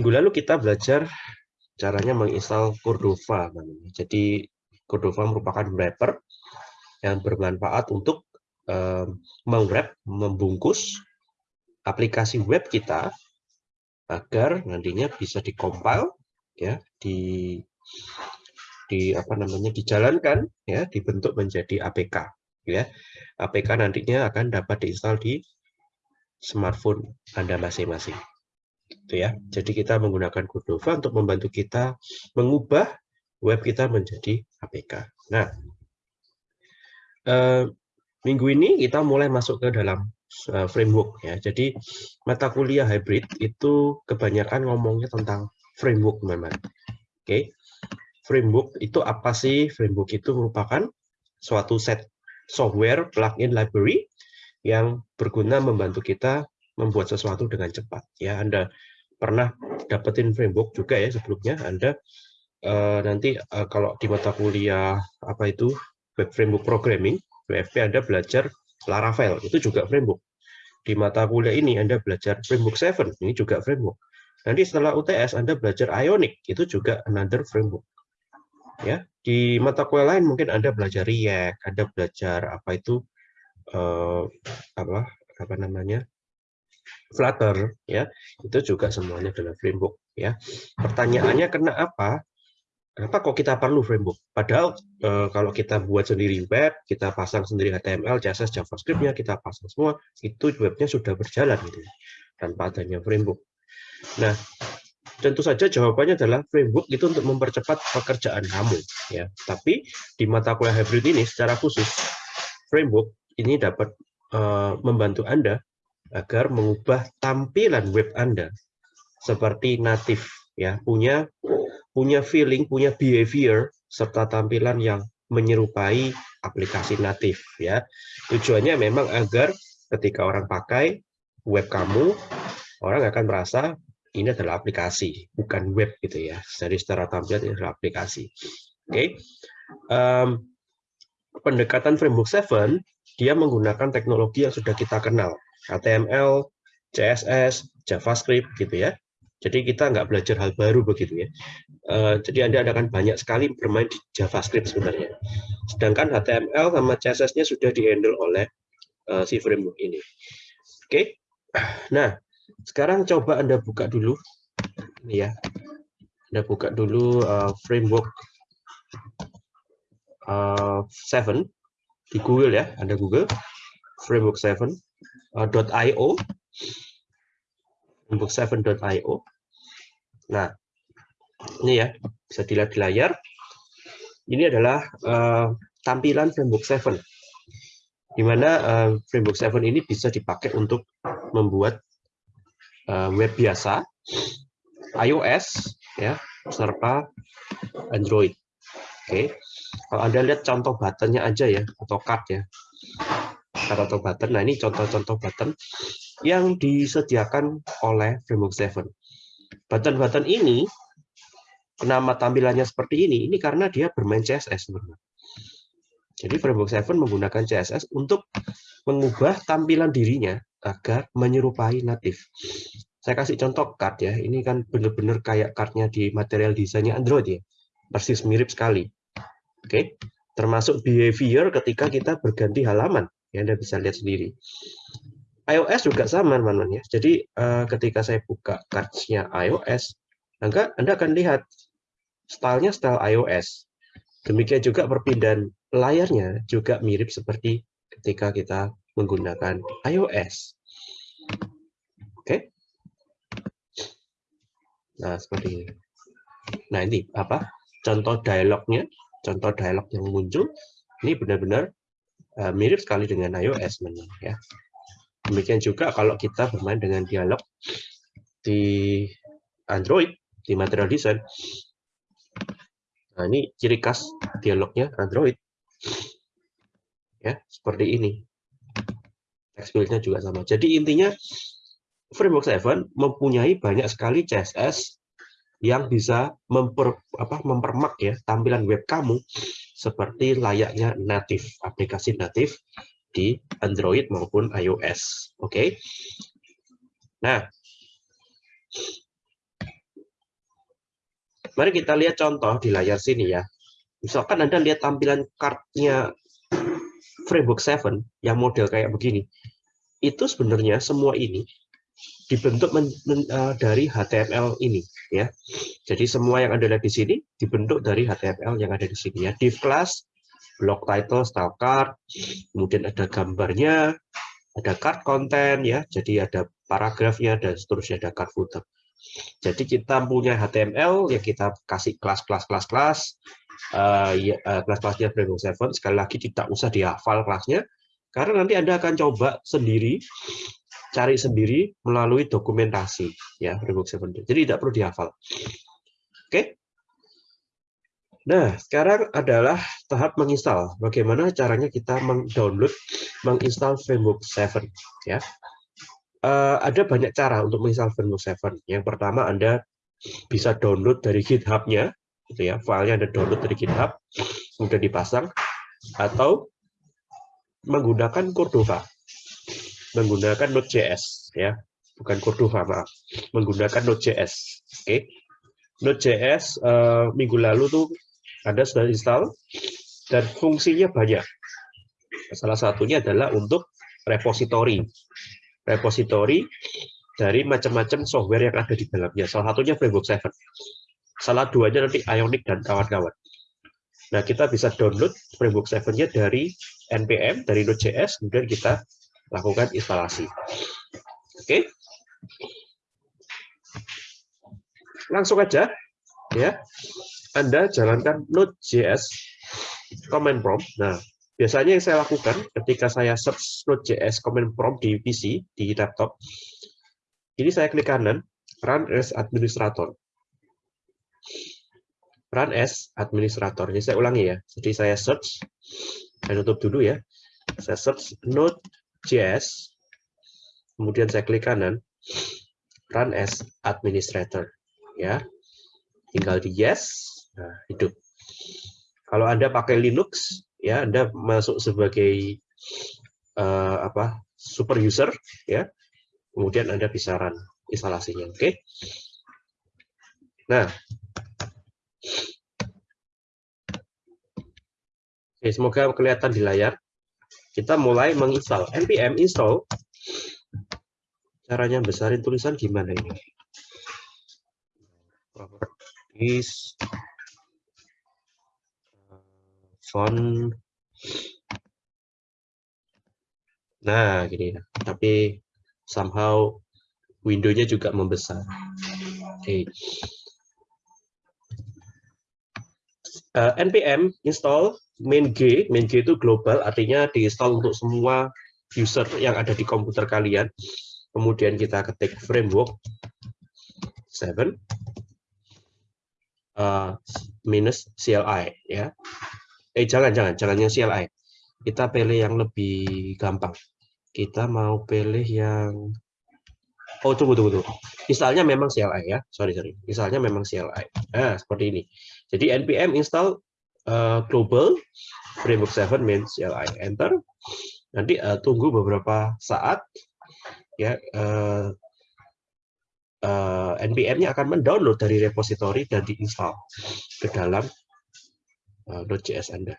minggu lalu kita belajar caranya menginstal Cordova. Jadi Cordova merupakan wrapper yang bermanfaat untuk um, mewrap, membungkus aplikasi web kita agar nantinya bisa dikompil ya di di apa namanya dijalankan ya dibentuk menjadi APK ya APK nantinya akan dapat diinstal di smartphone Anda masing-masing itu ya. Jadi kita menggunakan Cordova untuk membantu kita mengubah web kita menjadi APK nah eh, minggu ini kita mulai masuk ke dalam eh, framework ya. Jadi mata kuliah hybrid itu kebanyakan ngomongnya tentang framework teman-teman. Oke. Framework itu apa sih? Framework itu merupakan suatu set software plugin library yang berguna membantu kita membuat sesuatu dengan cepat. Ya, Anda pernah dapetin framework juga ya sebelumnya. Anda uh, nanti uh, kalau di mata kuliah apa itu web framework programming WFP Anda belajar Laravel itu juga framework. Di mata kuliah ini Anda belajar framework 7 ini juga framework. Nanti setelah UTS Anda belajar Ionic itu juga another framework ya di mata kuliah lain mungkin anda belajar React anda belajar apa itu uh, apa apa namanya Flutter ya. Itu juga semuanya adalah framework ya. Pertanyaannya kenapa kenapa kok kita perlu framework? Padahal uh, kalau kita buat sendiri web kita pasang sendiri HTML CSS JavaScript-nya kita pasang semua itu webnya sudah berjalan gitu tanpa adanya framework. Nah tentu saja jawabannya adalah framework itu untuk mempercepat pekerjaan kamu ya. Tapi di mata kuliah hybrid ini secara khusus framework ini dapat uh, membantu Anda agar mengubah tampilan web Anda seperti native ya punya punya feeling punya behavior serta tampilan yang menyerupai aplikasi native ya tujuannya memang agar ketika orang pakai web kamu orang akan merasa ini adalah aplikasi, bukan web gitu ya. Jadi secara tampilan ini adalah aplikasi. Oke, okay. um, pendekatan framework 7 dia menggunakan teknologi yang sudah kita kenal, HTML, CSS, JavaScript gitu ya. Jadi kita nggak belajar hal baru begitu ya. Uh, jadi Anda akan banyak sekali bermain di JavaScript sebenarnya. Sedangkan HTML sama CSS-nya sudah dihandle oleh uh, si framework ini. Oke, nah sekarang coba Anda buka dulu. Ya. Anda buka dulu uh, framework uh, 7 di Google ya. Anda Google framework 7 uh, .io framework 7.io. Nah, ini ya, bisa dilihat di layar. Ini adalah uh, tampilan framework 7 di mana uh, framework 7 ini bisa dipakai untuk membuat uh, web biasa, iOS, ya, serta Android. Oke, okay. kalau anda lihat contoh buttonnya aja ya, atau card ya, card atau button. Nah ini contoh-contoh button yang disediakan oleh Framework 7. Button-button ini, nama tampilannya seperti ini, ini karena dia bermain CSS. Jadi Framework 7 menggunakan CSS untuk mengubah tampilan dirinya agar menyerupai native. Saya kasih contoh card ya. Ini kan benar-benar kayak cardnya di material desainnya Android ya. Persis mirip sekali. Oke. Termasuk behavior ketika kita berganti halaman. Ya, Anda bisa lihat sendiri. iOS juga sama, teman-teman ya. Jadi uh, ketika saya buka cards-nya iOS, maka Anda akan lihat stylenya style iOS. Demikian juga perpindahan layarnya juga mirip seperti ketika kita menggunakan iOS. Oke. Nah, seperti ini. Nah, ini apa? Contoh dialognya, contoh dialog yang muncul ini benar-benar uh, mirip sekali dengan iOS memang ya. Demikian juga kalau kita bermain dengan dialog di Android di material design. Nah, ini ciri khas dialognya Android. Ya, seperti ini text field-nya juga sama. Jadi intinya Framework 7 mempunyai banyak sekali CSS yang bisa memper, apa, mempermak ya tampilan web kamu seperti layaknya native, aplikasi native di Android maupun iOS. Oke. Okay? Nah, Mari kita lihat contoh di layar sini ya. Misalkan Anda lihat tampilan kartnya Framework 7 yang model kayak begini. Itu sebenarnya semua ini dibentuk men, men, uh, dari HTML ini ya. Jadi semua yang lihat di sini dibentuk dari HTML yang ada di sini ya. Div class, block title, style card, kemudian ada gambarnya, ada card content ya. Jadi ada paragrafnya dan seterusnya ada card footer. Jadi kita punya HTML yang kita kasih kelas-kelas kelas-kelas uh, ya, uh, kelas-kelasnya Framework 7 sekali lagi tidak usah dihafal kelasnya karena nanti Anda akan coba sendiri cari sendiri melalui dokumentasi ya Framework 7. Jadi tidak perlu dihafal. Oke. Nah, sekarang adalah tahap menginstal. Bagaimana caranya kita mengdownload, menginstal Framework 7 ya uh, ada banyak cara untuk menginstal Windows 7. Yang pertama Anda bisa download dari GitHub-nya, gitu ya, filenya Anda download dari GitHub, kemudian dipasang, atau menggunakan Cordova, menggunakan Node.js, ya, bukan Cordova, maaf, menggunakan Node.js, oke. Okay. Node.js uh, minggu lalu tuh Anda sudah install dan fungsinya banyak. Salah satunya adalah untuk repository repository dari macam-macam software yang ada di dalamnya. Salah satunya Framework 7. Salah duanya nanti Ionic dan kawan-kawan. Nah, kita bisa download Framework 7-nya dari NPM, dari Node.js, kemudian kita lakukan instalasi. Oke. Langsung aja, ya. Anda jalankan Node.js command prompt. Nah, Biasanya yang saya lakukan ketika saya search Node.js command prompt di PC, di laptop, ini saya klik kanan, run as administrator. Run as administrator. Jadi saya ulangi ya. Jadi saya search, saya tutup dulu ya. Saya search Node.js, kemudian saya klik kanan, run as administrator. Ya, tinggal di yes, nah, hidup. Kalau Anda pakai Linux, ya Anda masuk sebagai uh, apa super user ya. Kemudian Anda bisa run instalasinya oke? Okay? nah. Oke semoga kelihatan di layar kita mulai menginstal npm install. Caranya besarin tulisan gimana ini? Properties font. Nah gini. Ya tapi somehow windownya juga membesar. Oke. okay. Uh, eh, npm install main g. Main g itu global artinya diinstal untuk semua user yang ada di komputer kalian. Kemudian kita ketik framework 7 uh, minus CLI ya. Eh jangan jangan jangan yang CLI kita pilih yang lebih gampang. Kita mau pilih yang oh tunggu tunggu tunggu. Misalnya memang CLI ya. Sorry sorry. Misalnya memang CLI nah seperti ini jadi npm install uh, global framework 7 main CLI enter nanti uh, tunggu beberapa saat ya uh, uh, npm-nya akan mendownload dari repository dan diinstal ke dalam uh, Node.js Anda.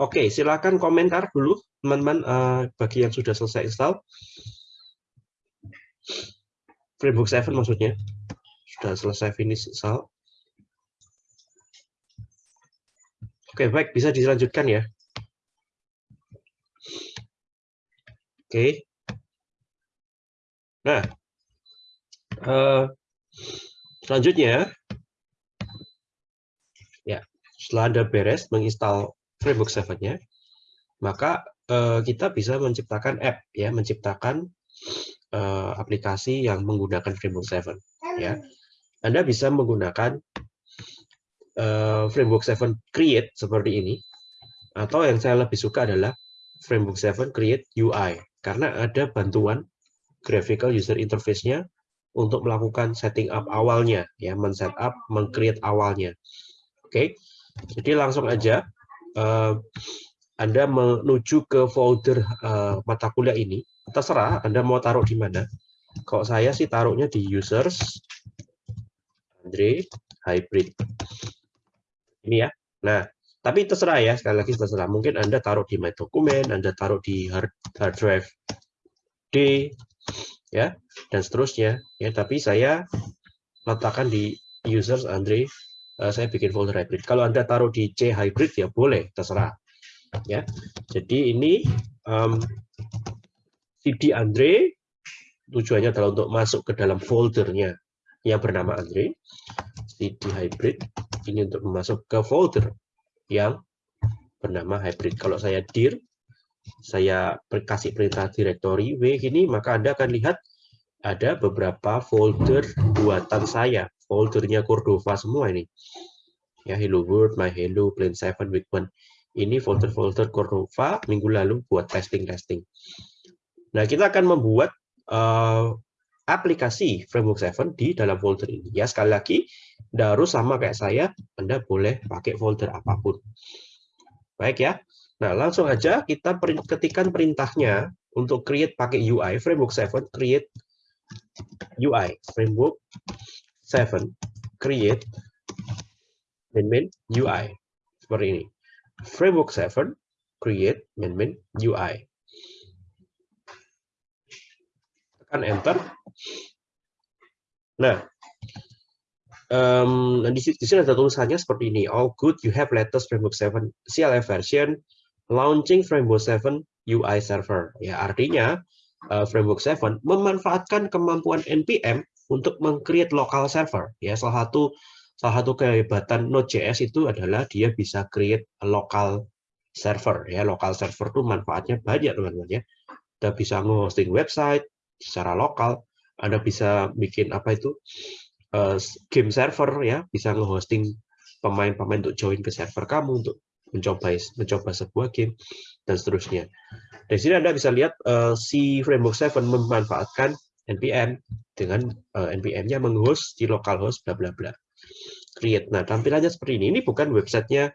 Oke, silakan komentar dulu teman-teman uh, bagi yang sudah selesai install. Framework 7 maksudnya. Sudah selesai finish install. Oke, baik, bisa dilanjutkan ya. Oke. Nah, uh, selanjutnya setelah Anda beres menginstal framework 7-nya, maka uh, kita bisa menciptakan app, ya, menciptakan uh, aplikasi yang menggunakan framework 7. Ya. Anda bisa menggunakan uh, framework 7 create seperti ini, atau yang saya lebih suka adalah framework 7 create UI, karena ada bantuan graphical user interface-nya untuk melakukan setting up awalnya, ya, men-set up, meng-create awalnya. Oke, okay. Jadi langsung aja uh, Anda menuju ke folder uh, mata kuliah ini. Terserah Anda mau taruh di mana. Kalau saya sih taruhnya di users, Andre hybrid. Ini ya. Nah, tapi terserah ya, sekali lagi terserah. Mungkin Anda taruh di My Dokumen, Anda taruh di hard, hard drive D, ya, dan seterusnya. Ya, tapi saya letakkan di users Andre, uh, saya bikin folder hybrid. Kalau Anda taruh di C hybrid ya boleh, terserah. Ya, jadi ini um, CD Andre tujuannya adalah untuk masuk ke dalam foldernya yang bernama Andre. CD hybrid ini untuk masuk ke folder yang bernama hybrid. Kalau saya dir, saya kasih perintah directory W ini, maka Anda akan lihat ada beberapa folder buatan saya. Foldernya Cordova semua ini. Ya, Hello World, My Hello, Plan 7, Week 1. Ini folder-folder Cordova minggu lalu buat testing-testing. Nah, kita akan membuat uh, aplikasi Framework 7 di dalam folder ini. Ya, sekali lagi, tidak harus sama kayak saya, Anda boleh pakai folder apa pun. Baik ya. Nah, langsung aja kita ketikkan perintahnya untuk create pakai UI framework 7 create UI framework 7 create main main UI seperti ini. Framework 7 create main main UI. Tekan enter. Nah, um, di, di sini ada tulisannya seperti ini. All good, you have latest Framework 7 CLF version, launching Framework 7 UI server. Ya, artinya uh, Framework 7 memanfaatkan kemampuan NPM untuk meng-create local server. Ya, salah satu salah satu kehebatan Node.js itu adalah dia bisa create local server. Ya, local server itu manfaatnya banyak, teman-teman ya. Kita bisa nge-hosting website secara lokal, Anda bisa bikin apa itu uh, game server ya bisa nge-hosting pemain-pemain untuk join ke server kamu untuk mencoba mencoba sebuah game dan seterusnya. Di sini Anda bisa lihat uh, si Framework 7 memanfaatkan npm dengan uh, npm-nya menghost di localhost bla bla bla. Create. Nah, tampilannya seperti ini. Ini bukan websitenya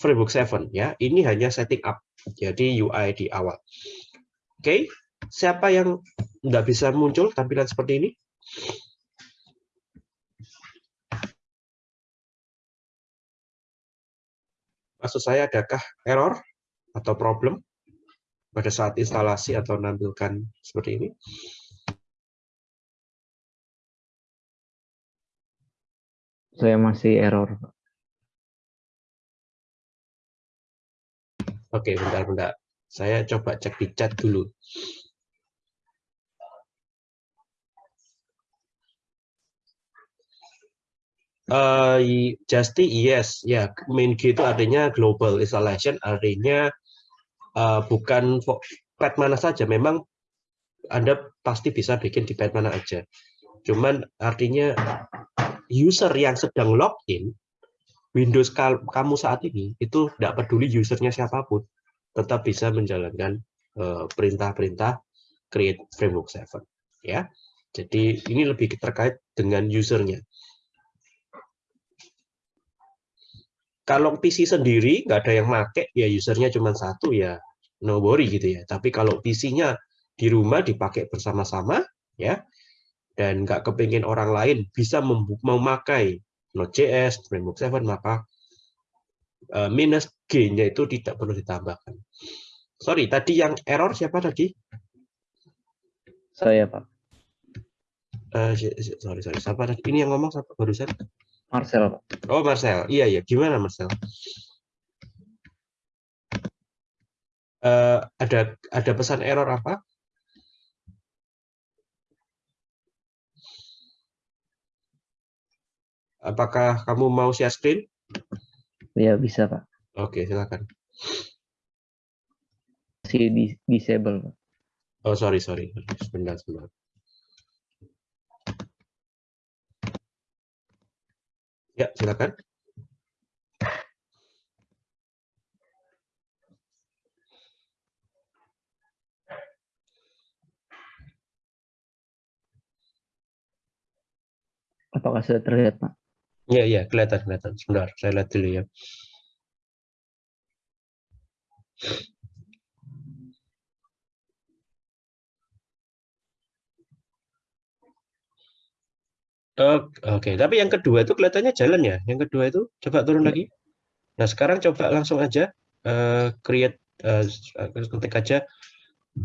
Framework 7 ya. Ini hanya setting up. Jadi UI di awal. Oke, okay. Siapa yang nggak bisa muncul tampilan seperti ini? Maksud saya, adakah error atau problem pada saat instalasi atau menampilkan seperti ini? Saya masih error. Oke, bentar-bentar. Saya coba cek di chat dulu. Uh, Justy, yes, ya. Yeah. Main G itu artinya global installation, artinya uh, bukan pet mana saja. Memang Anda pasti bisa bikin di pet mana aja. Cuman artinya user yang sedang login Windows kamu saat ini itu tidak peduli usernya siapa pun, tetap bisa menjalankan eh, perintah-perintah uh, create framework 7 ya. Jadi ini lebih terkait dengan usernya. Kalau PC sendiri nggak ada yang make ya usernya cuma satu ya no worry gitu ya tapi kalau PC-nya di rumah dipakai bersama-sama ya dan nggak kepingin orang lain bisa memakai Node.js, Framework 7 maka uh, minus G-nya itu tidak perlu ditambahkan. Sorry, tadi yang error siapa tadi? Saya, Pak. Uh, sorry, sorry. Siapa tadi? Ini yang ngomong siapa barusan? Marcel. Oh, Marcel. Iya, iya. Gimana, Marcel? Uh, ada ada pesan error apa? Apakah kamu mau share screen? Ya, bisa, Pak. Oke, silakan. Si disable, Pak. Oh, sorry, sorry. Sebentar, sebentar. Ya, silakan. Apakah sudah terlihat, Pak? Iya, iya, kelihatan, kelihatan. Sebentar, saya lihat dulu ya. Oke, tapi yang kedua itu kelihatannya jalan ya. Yang kedua itu coba turun Ya. lagi. Nah, sekarang coba langsung aja eh, create eh, ketik aja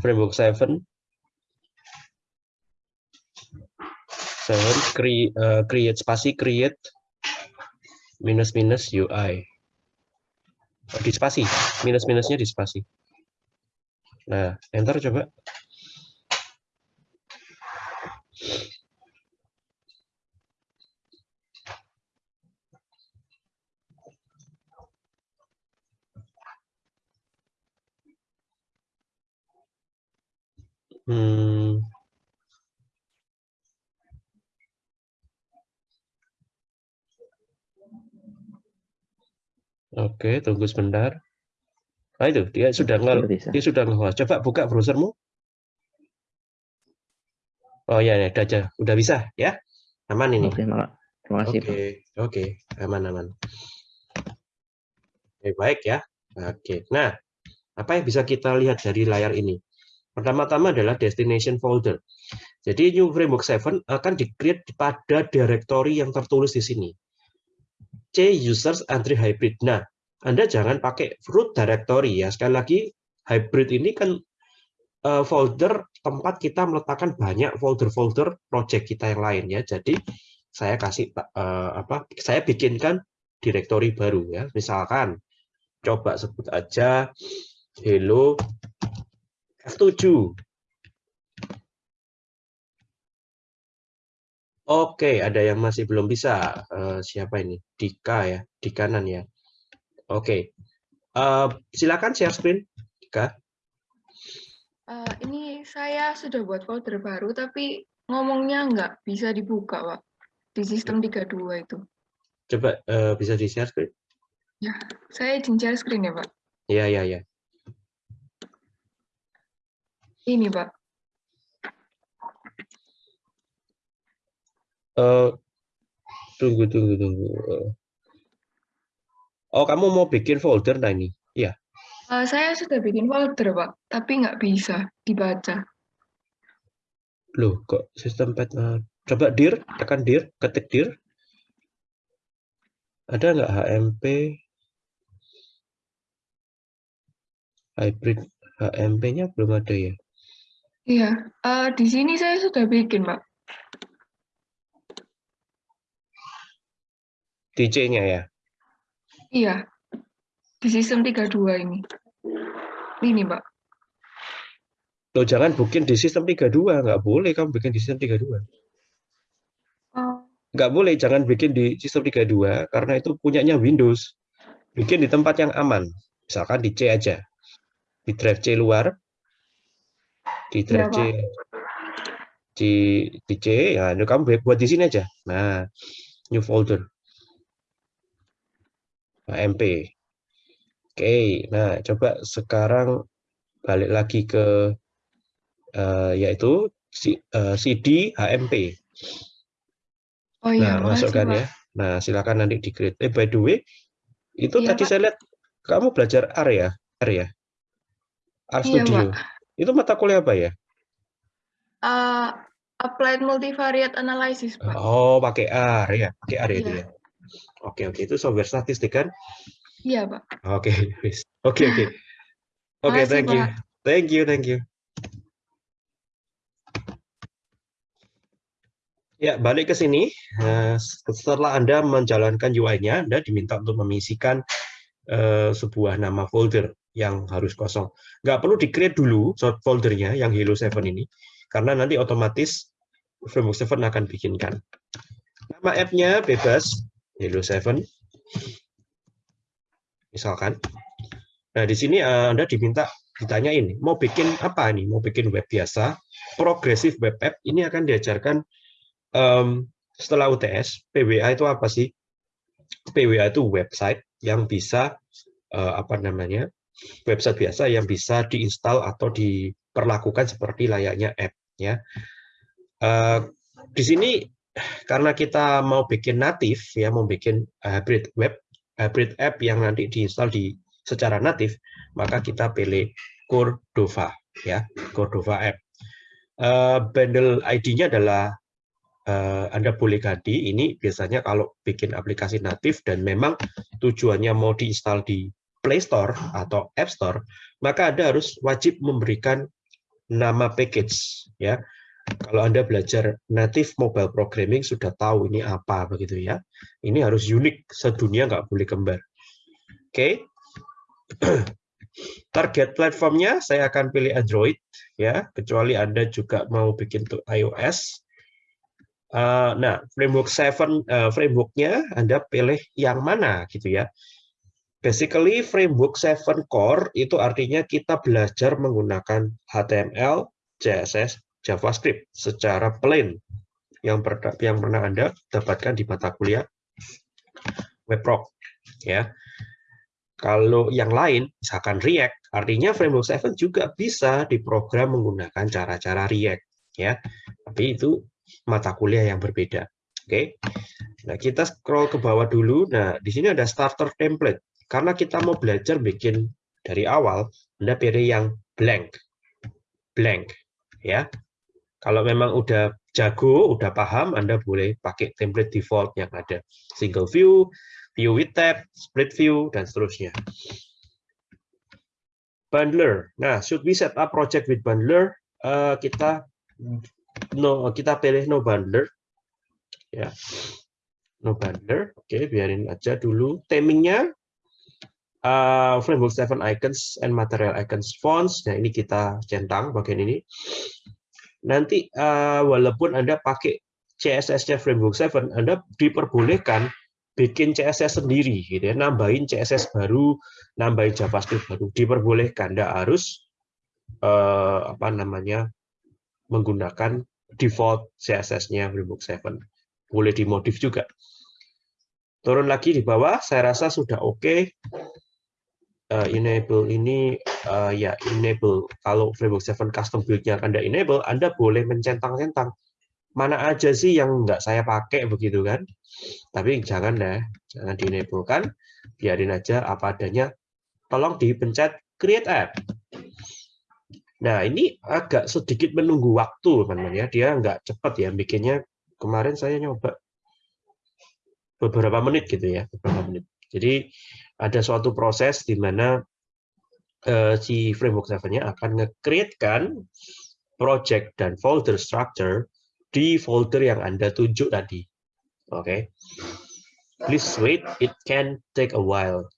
framework 7 7 create, create spasi create minus minus UI. Oh, di spasi, minus minusnya di spasi. Nah, enter coba. Hmm. Oke, tunggu sebentar. Nah itu dia sudah bisa. dia sudah nge Coba buka browsermu. Oh ya, ya, udah aja, udah bisa ya, aman ini. Oke. Terima kasih, Oke, oke, aman aman. Oke, baik ya. Oke, nah apa yang bisa kita lihat dari layar ini? Pertama-tama adalah destination folder. Jadi New Framework 7 akan di-create pada directory yang tertulis di sini. C users entry hybrid. Nah, Anda jangan pakai root directory ya. Sekali lagi, hybrid ini kan eh, folder tempat kita meletakkan banyak folder-folder project kita yang lain ya. Jadi saya kasih eh, apa? Saya bikinkan directory baru ya. Misalkan coba sebut aja hello F7. Oke, ada yang masih belum bisa. Eh, siapa ini? Dika ya, di kanan ya. Oke, Eh, silakan share screen, Dika. Eh, ini saya sudah buat folder baru, tapi ngomongnya nggak bisa dibuka, Pak. Di sistem 32 itu. Coba eh, bisa di share screen. Saya izin share screen ya, Pak. Ya, ya, ya. Ini, Pak. Eh, tunggu, tunggu, tunggu. Eh. Oh, kamu mau bikin folder nah ini? Iya. Eh, saya sudah bikin folder, Pak, tapi nggak bisa dibaca. Loh, kok sistem pet? coba dir, tekan dir, ketik dir. Ada nggak HMP hybrid HMP-nya belum ada ya? Iya, eh, di sini saya sudah bikin, Pak. DJ-nya ya? Iya, di sistem 32 ini. Ini, Pak. Loh, jangan bikin di sistem 32, nggak boleh kamu bikin di sistem 32. Oh, Nggak boleh, jangan bikin di sistem 32, karena itu punyanya Windows. Bikin di tempat yang aman. Misalkan di C aja. Di drive C luar. Di drive C. Pak. Di, di C, ya ini kamu buat di sini aja. Nah, new folder. HMP. Oke, nah coba sekarang balik lagi ke eh, yaitu si- eh, CD HMP. oh iya, Nah, masukkan ya. Nah, silakan nanti di create. Eh, by the way, itu Iya, tadi Pak. saya lihat kamu belajar R ya? R ya? R Iya, Studio. Pak. Itu mata kuliah apa ya? Eh, applied multivariate analysis, Pak. Oh, pakai R ya, pakai R ya itu Iya. ya. Oke, oke, itu software statistik kan? Iya, Pak. Oke. Oke, oke. Oke, thank you. Pak. Thank you, thank you. Ya, balik ke sini. Nah, setelah Anda menjalankan UI-nya, Anda diminta untuk mengisikan eh, sebuah nama folder yang harus kosong. Nggak perlu di-create dulu foldernya yang Hello 7 ini, karena nanti otomatis Framework 7 akan bikinkan. Nama app-nya bebas, Hello 7. Misalkan. Nah, di sini eh, Anda diminta ditanyain, mau bikin apa nih? Mau bikin web biasa, progressive web app, ini akan diajarkan em, setelah UTS, PWA itu apa sih? PWA itu website yang bisa eh, apa namanya? Website biasa yang bisa diinstal atau diperlakukan seperti layaknya app ya. Eh, di sini karena kita mau bikin natif ya, mau bikin hybrid web, hybrid app yang nanti diinstal di secara natif, maka kita pilih Cordova ya, Cordova app. Eh, bundle ID-nya adalah uh, Anda boleh ganti. Ini biasanya kalau bikin aplikasi natif dan memang tujuannya mau diinstal di Play Store atau App Store, maka Anda harus wajib memberikan nama package ya. Kalau Anda belajar native mobile programming sudah tahu ini apa begitu ya. Ini harus unik sedunia nggak boleh kembar. Oke. Okay. Target platformnya saya akan pilih Android ya, kecuali Anda juga mau bikin untuk iOS. Uh, nah, framework 7 uh, frameworknya Anda pilih yang mana gitu ya. Basically framework 7 core itu artinya kita belajar menggunakan HTML, CSS, JavaScript secara plain yang yang pernah Anda dapatkan di mata kuliah WebRock ya. Kalau yang lain, misalkan React, artinya framework 7 juga bisa diprogram menggunakan cara-cara React ya. Tapi itu mata kuliah yang berbeda. Oke. Nah, kita scroll ke bawah dulu. Nah, di sini ada starter template. Karena kita mau belajar bikin dari awal, Anda pilih yang blank. Blank ya. Kalau memang udah jago, udah paham, Anda boleh pakai template default yang ada. Single view, view with tab, split view, dan seterusnya. Bundler. Nah, should we set up project with bundler? Uh, kita no kita pilih no bundler. Ya. No bundler. Oke, okay, biarin aja dulu. Themingnya uh, framework 7 icons and material icons fonts. Nah, ini kita centang bagian ini. Nanti uh, walaupun Anda pakai CSS-nya framework 7, Anda diperbolehkan bikin CSS sendiri gitu ya, nambahin CSS baru, nambahin JavaScript baru, diperbolehkan, tidak harus eh, apa namanya menggunakan default CSS-nya Framework 7. Boleh dimodif juga. Turun lagi di bawah, saya rasa sudah oke. Okay. Uh, enable ini uh, ya enable. Kalau framework 7 custom build-nya Anda enable, Anda boleh mencentang-centang. Mana aja sih yang nggak saya pakai begitu kan? Tapi jangan deh jangan dienablekan biarin aja apa adanya. Tolong dipencet create app. Nah ini agak sedikit menunggu waktu teman-teman ya. Dia nggak cepat ya bikinnya. Kemarin saya nyoba beberapa menit gitu ya beberapa menit. Jadi ada suatu proses di mana uh, si framework 7-nya akan nge-create kan project dan folder structure di folder yang Anda tunjuk tadi. Oke. Okay. Please wait, it can take a while.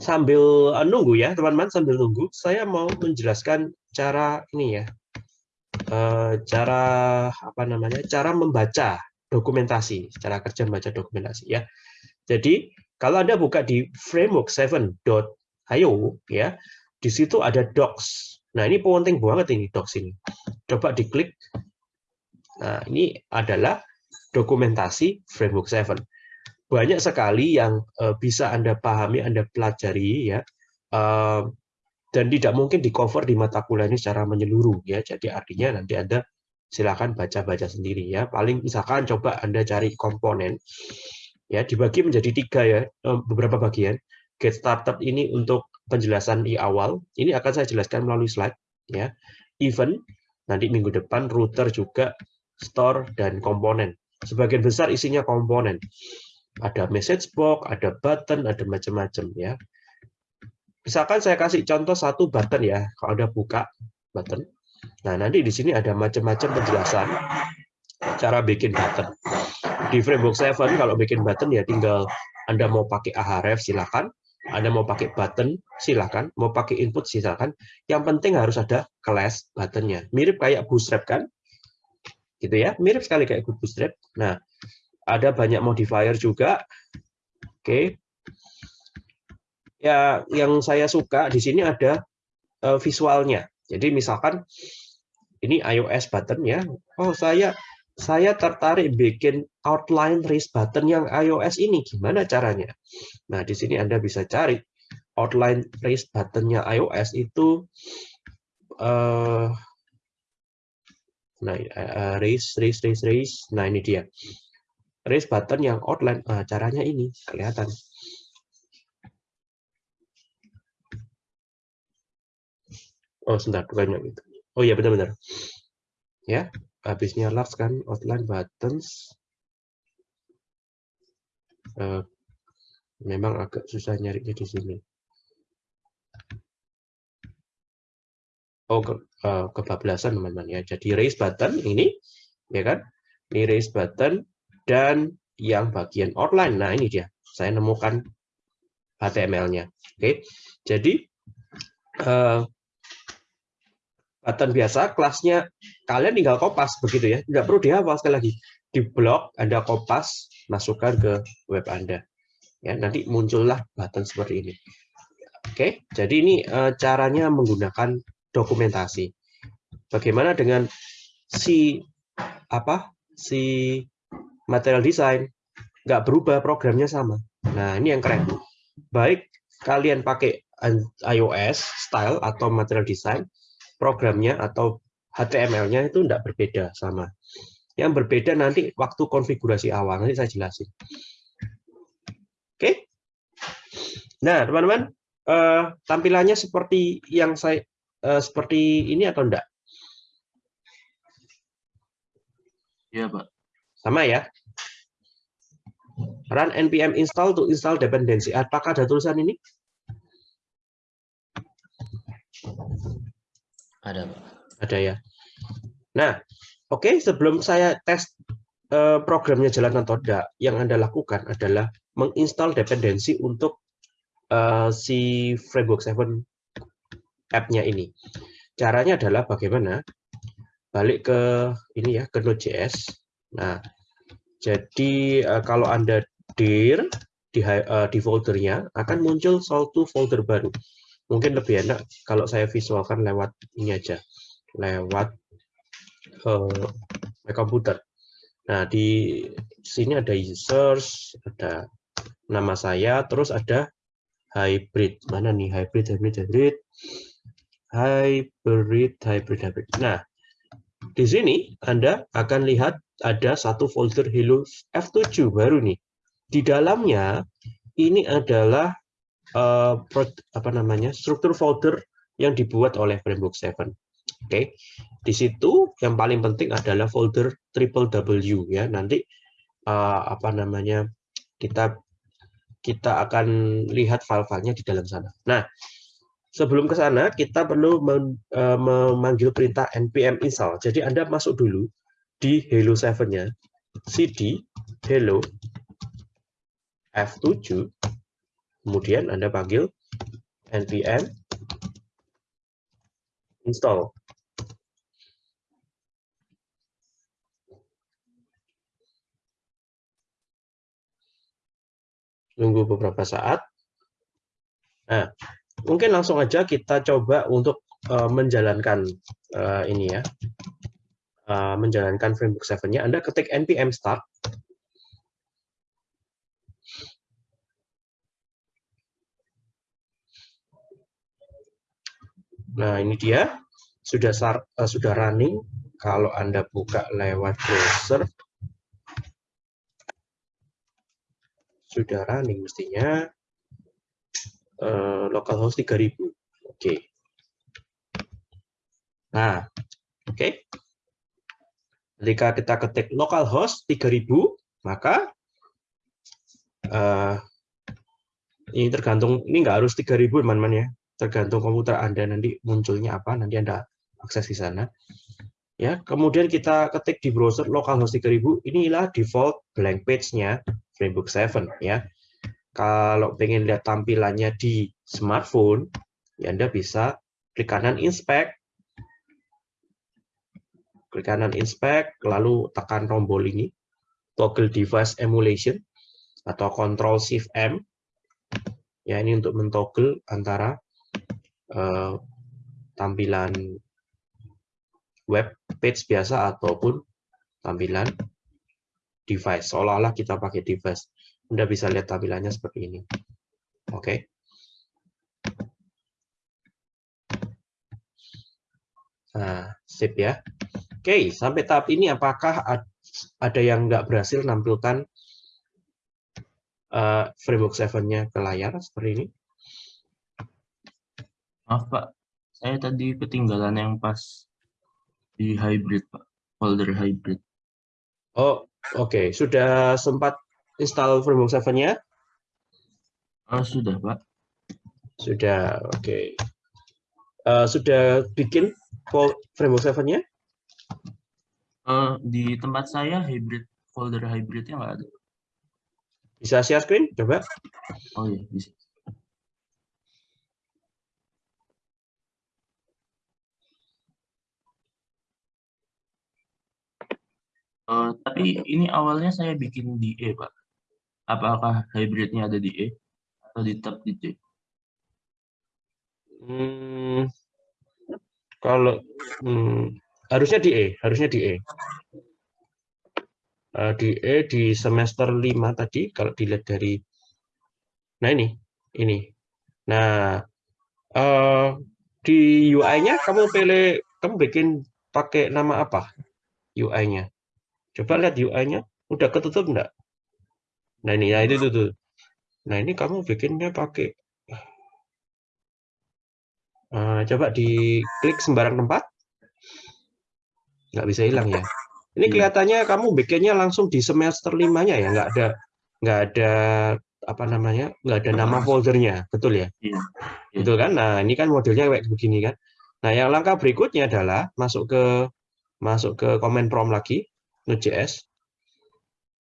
Sambil uh, nunggu ya, teman-teman, sambil nunggu, saya mau menjelaskan cara ini ya. Uh, cara apa namanya? Cara membaca dokumentasi, cara kerja membaca dokumentasi ya. Jadi, kalau Anda buka di framework7.io ya, di situ ada docs Nah, ini penting banget ini docs ini. Coba diklik. Nah, ini adalah dokumentasi Framework 7. Banyak sekali yang uh, bisa Anda pahami, Anda pelajari ya. Uh, dan tidak mungkin di cover di mata kuliah ini secara menyeluruh ya. Jadi artinya nanti Anda silakan baca-baca sendiri ya. Paling misalkan coba Anda cari komponen ya dibagi menjadi tiga ya beberapa bagian. Get started ini untuk penjelasan di awal. Ini akan saya jelaskan melalui slide. ya. Event, nanti minggu depan, router juga, store, dan komponen. Sebagian besar isinya komponen. Ada message box, ada button, ada macam-macam. ya. Misalkan saya kasih contoh satu button ya, kalau Anda buka button. Nah, nanti di sini ada macam-macam penjelasan cara bikin button. Di Framework 7 kalau bikin button ya tinggal Anda mau pakai Ahref silakan anda mau pakai button, silakan. Mau pakai input, silakan. Yang penting harus ada class buttonnya. Mirip kayak Bootstrap kan? Gitu ya, mirip sekali kayak Bootstrap. Nah, ada banyak modifier juga. Oke. Ya, yang saya suka di sini ada uh, visualnya. Jadi misalkan ini iOS button ya. Oh, saya saya tertarik bikin outline raise button yang iOS ini. Gimana caranya? Nah, di sini Anda bisa cari outline raise buttonnya iOS itu uh, nah uh, raise raise raise raise. Nah, ini dia. Raise button yang outline. Nah, caranya ini kelihatan. Oh, sebentar, bukannya gitu. Oh iya benar-benar. Ya, habisnya large kan outline buttons. Uh, memang agak susah nyarinya di sini. Oh, ke, uh, kebablasan teman-teman ya. Jadi raise button ini, ya kan? Ini raise button dan yang bagian outline. Nah ini dia. Saya nemukan HTML-nya. Oke, jadi uh, button biasa, kelasnya kalian tinggal kopas begitu ya. Tidak perlu dihafal sekali lagi. Di blog Anda kopas, masukkan ke web Anda. Ya, nanti muncullah button seperti ini. Oke, jadi ini uh, caranya menggunakan dokumentasi. Bagaimana dengan si apa si material design nggak berubah programnya sama. Nah ini yang keren. Baik kalian pakai iOS style atau material design programnya atau HTML-nya itu tidak berbeda sama. Yang berbeda nanti waktu konfigurasi awal, nanti saya jelasin. Oke. Nah, teman-teman, eh, tampilannya seperti yang saya eh, seperti ini atau enggak? Iya, Pak. Sama ya? Run npm install to install dependency. Apakah ada tulisan ini? Ada, Pak. Ada ya. Nah, oke, okay, sebelum saya tes uh, programnya jalan atau tidak, yang Anda lakukan adalah menginstal dependensi untuk uh, si Framework 7 app-nya ini. Caranya adalah bagaimana? Balik ke ini ya, ke Node.js. Nah, jadi uh, kalau Anda dir di, uh, di foldernya akan muncul suatu folder baru mungkin lebih enak kalau saya visualkan lewat ini aja. Lewat uh, my komputer nah di sini ada users ada nama saya terus ada hybrid. Mana nih? Hybrid hybrid hybrid. Hybrid hybrid hybrid. Nah di sini anda akan lihat ada satu folder hello f7 baru nih. Di dalamnya ini adalah uh, apa namanya struktur folder yang dibuat oleh Framework 7. Oke, okay. di situ yang paling penting adalah folder triple W ya. Nanti uh, apa namanya kita kita akan lihat file-filenya di dalam sana. Nah, sebelum ke sana kita perlu uh, memanggil perintah npm install. Jadi Anda masuk dulu di hello 7-nya cd hello f7 Kemudian Anda panggil npm install. Tunggu beberapa saat. Nah, mungkin langsung aja kita coba untuk uh, menjalankan uh, ini ya. Uh, menjalankan framework 7-nya. Anda ketik npm start Nah, ini dia sudah uh, sudah running. Kalau Anda buka lewat browser, sudah running mestinya uh, localhost 3000. Oke. Okay. Nah, oke. Okay. Ketika kita ketik localhost 3000, maka uh, ini tergantung ini nggak harus 3000 teman-teman ya tergantung komputer Anda nanti munculnya apa, nanti Anda akses di sana. Ya, kemudian kita ketik di browser localhost 3000, inilah default blank page-nya Framework 7 ya. Kalau pengen lihat tampilannya di smartphone, ya Anda bisa klik kanan inspect, klik kanan inspect, lalu tekan tombol ini, toggle device emulation atau Control Shift M. Ya, ini untuk mentoggle antara uh, tampilan web page biasa ataupun tampilan device. Seolah-olah kita pakai device. Anda bisa lihat tampilannya seperti ini. Oke. Okay. Nah, sip ya. Oke, okay, sampai tahap ini apakah ada yang nggak berhasil nampilkan uh, framework 7-nya ke layar seperti ini? Maaf Pak, saya tadi ketinggalan yang pas Di hybrid, Pak. Folder hybrid. Oh, oke. Sudah sempat install Framework 7-nya? Oh, sudah, Pak. Sudah, oke. Eh, sudah bikin Framework 7-nya? Eh, di tempat saya hybrid folder hybridnya nggak ada. Bisa share screen? Coba. Oh iya, bisa. Eh, tapi ini awalnya saya bikin di E, Pak. Apakah hybridnya ada di E atau di tab di C? Hmm, kalau hmm, harusnya di E, harusnya di E. Eh, di E di semester 5 tadi kalau dilihat dari Nah, ini. Ini. Nah, eh di UI-nya kamu pilih kamu bikin pakai nama apa? UI-nya. Coba lihat UI-nya udah ketutup enggak? Nah, ini ya itu tuh. Nah, ini kamu bikinnya pakai Eh, coba diklik sembarang tempat. Nggak bisa hilang ya. Ini Iya. kelihatannya kamu bikinnya langsung di semester limanya ya, nggak ada nggak ada apa namanya, nggak ada nama foldernya, betul ya? Iya. Iya. Betul kan? Nah, ini kan modelnya kayak begini kan. Nah, yang langkah berikutnya adalah masuk ke masuk ke command prompt lagi, Node.js.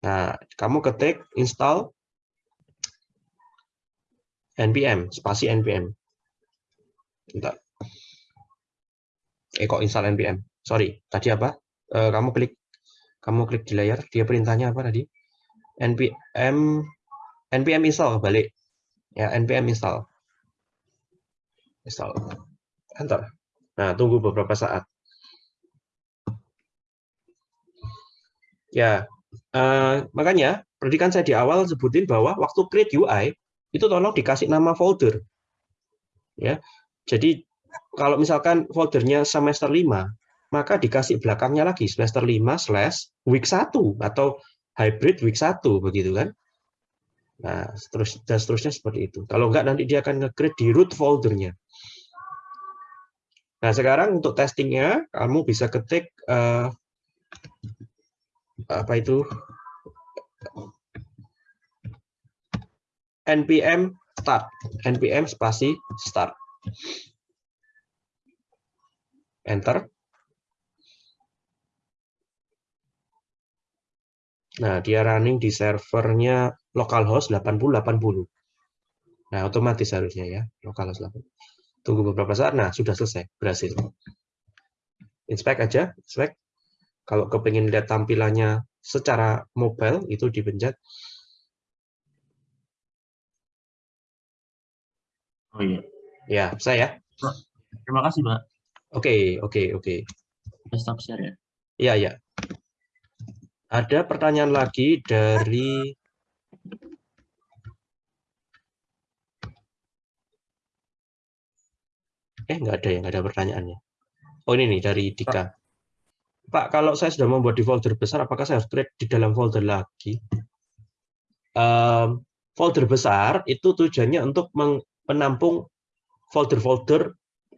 Nah, kamu ketik install npm, spasi npm. Bentar. Eh kok install npm? Sorry, tadi apa? Eh, kamu klik kamu klik di layar, dia perintahnya apa tadi? npm npm install balik. Ya, npm install. Install. Enter. Nah, tunggu beberapa saat. Ya, eh, makanya perhatikan saya di awal sebutin bahwa waktu create UI itu tolong dikasih nama folder. Ya, jadi kalau misalkan foldernya semester 5, maka dikasih belakangnya lagi semester 5 slash week 1 atau hybrid week 1 begitu kan. Nah, terus dan seterusnya seperti itu. Kalau enggak nanti dia akan nge-create di root foldernya. Nah, sekarang untuk testingnya kamu bisa ketik eh, apa itu npm start, npm spasi start. Enter. Nah, dia running di servernya localhost 8080. Nah, otomatis harusnya ya, localhost 80. Tunggu beberapa saat, nah sudah selesai, berhasil. Inspect aja, inspect. Kalau kepingin lihat tampilannya secara mobile, itu dipencet. Oh iya. Ya, saya. Terima kasih, Pak. Oke, oke, oke. Saya stop share ya. Iya, ya. Ada pertanyaan lagi dari Eh, nggak ada ya, nggak ada pertanyaannya. Oh, ini nih dari Dika. Pak, kalau saya sudah membuat di folder besar, apakah saya harus create di dalam folder lagi? Em, folder besar itu tujuannya untuk menampung folder-folder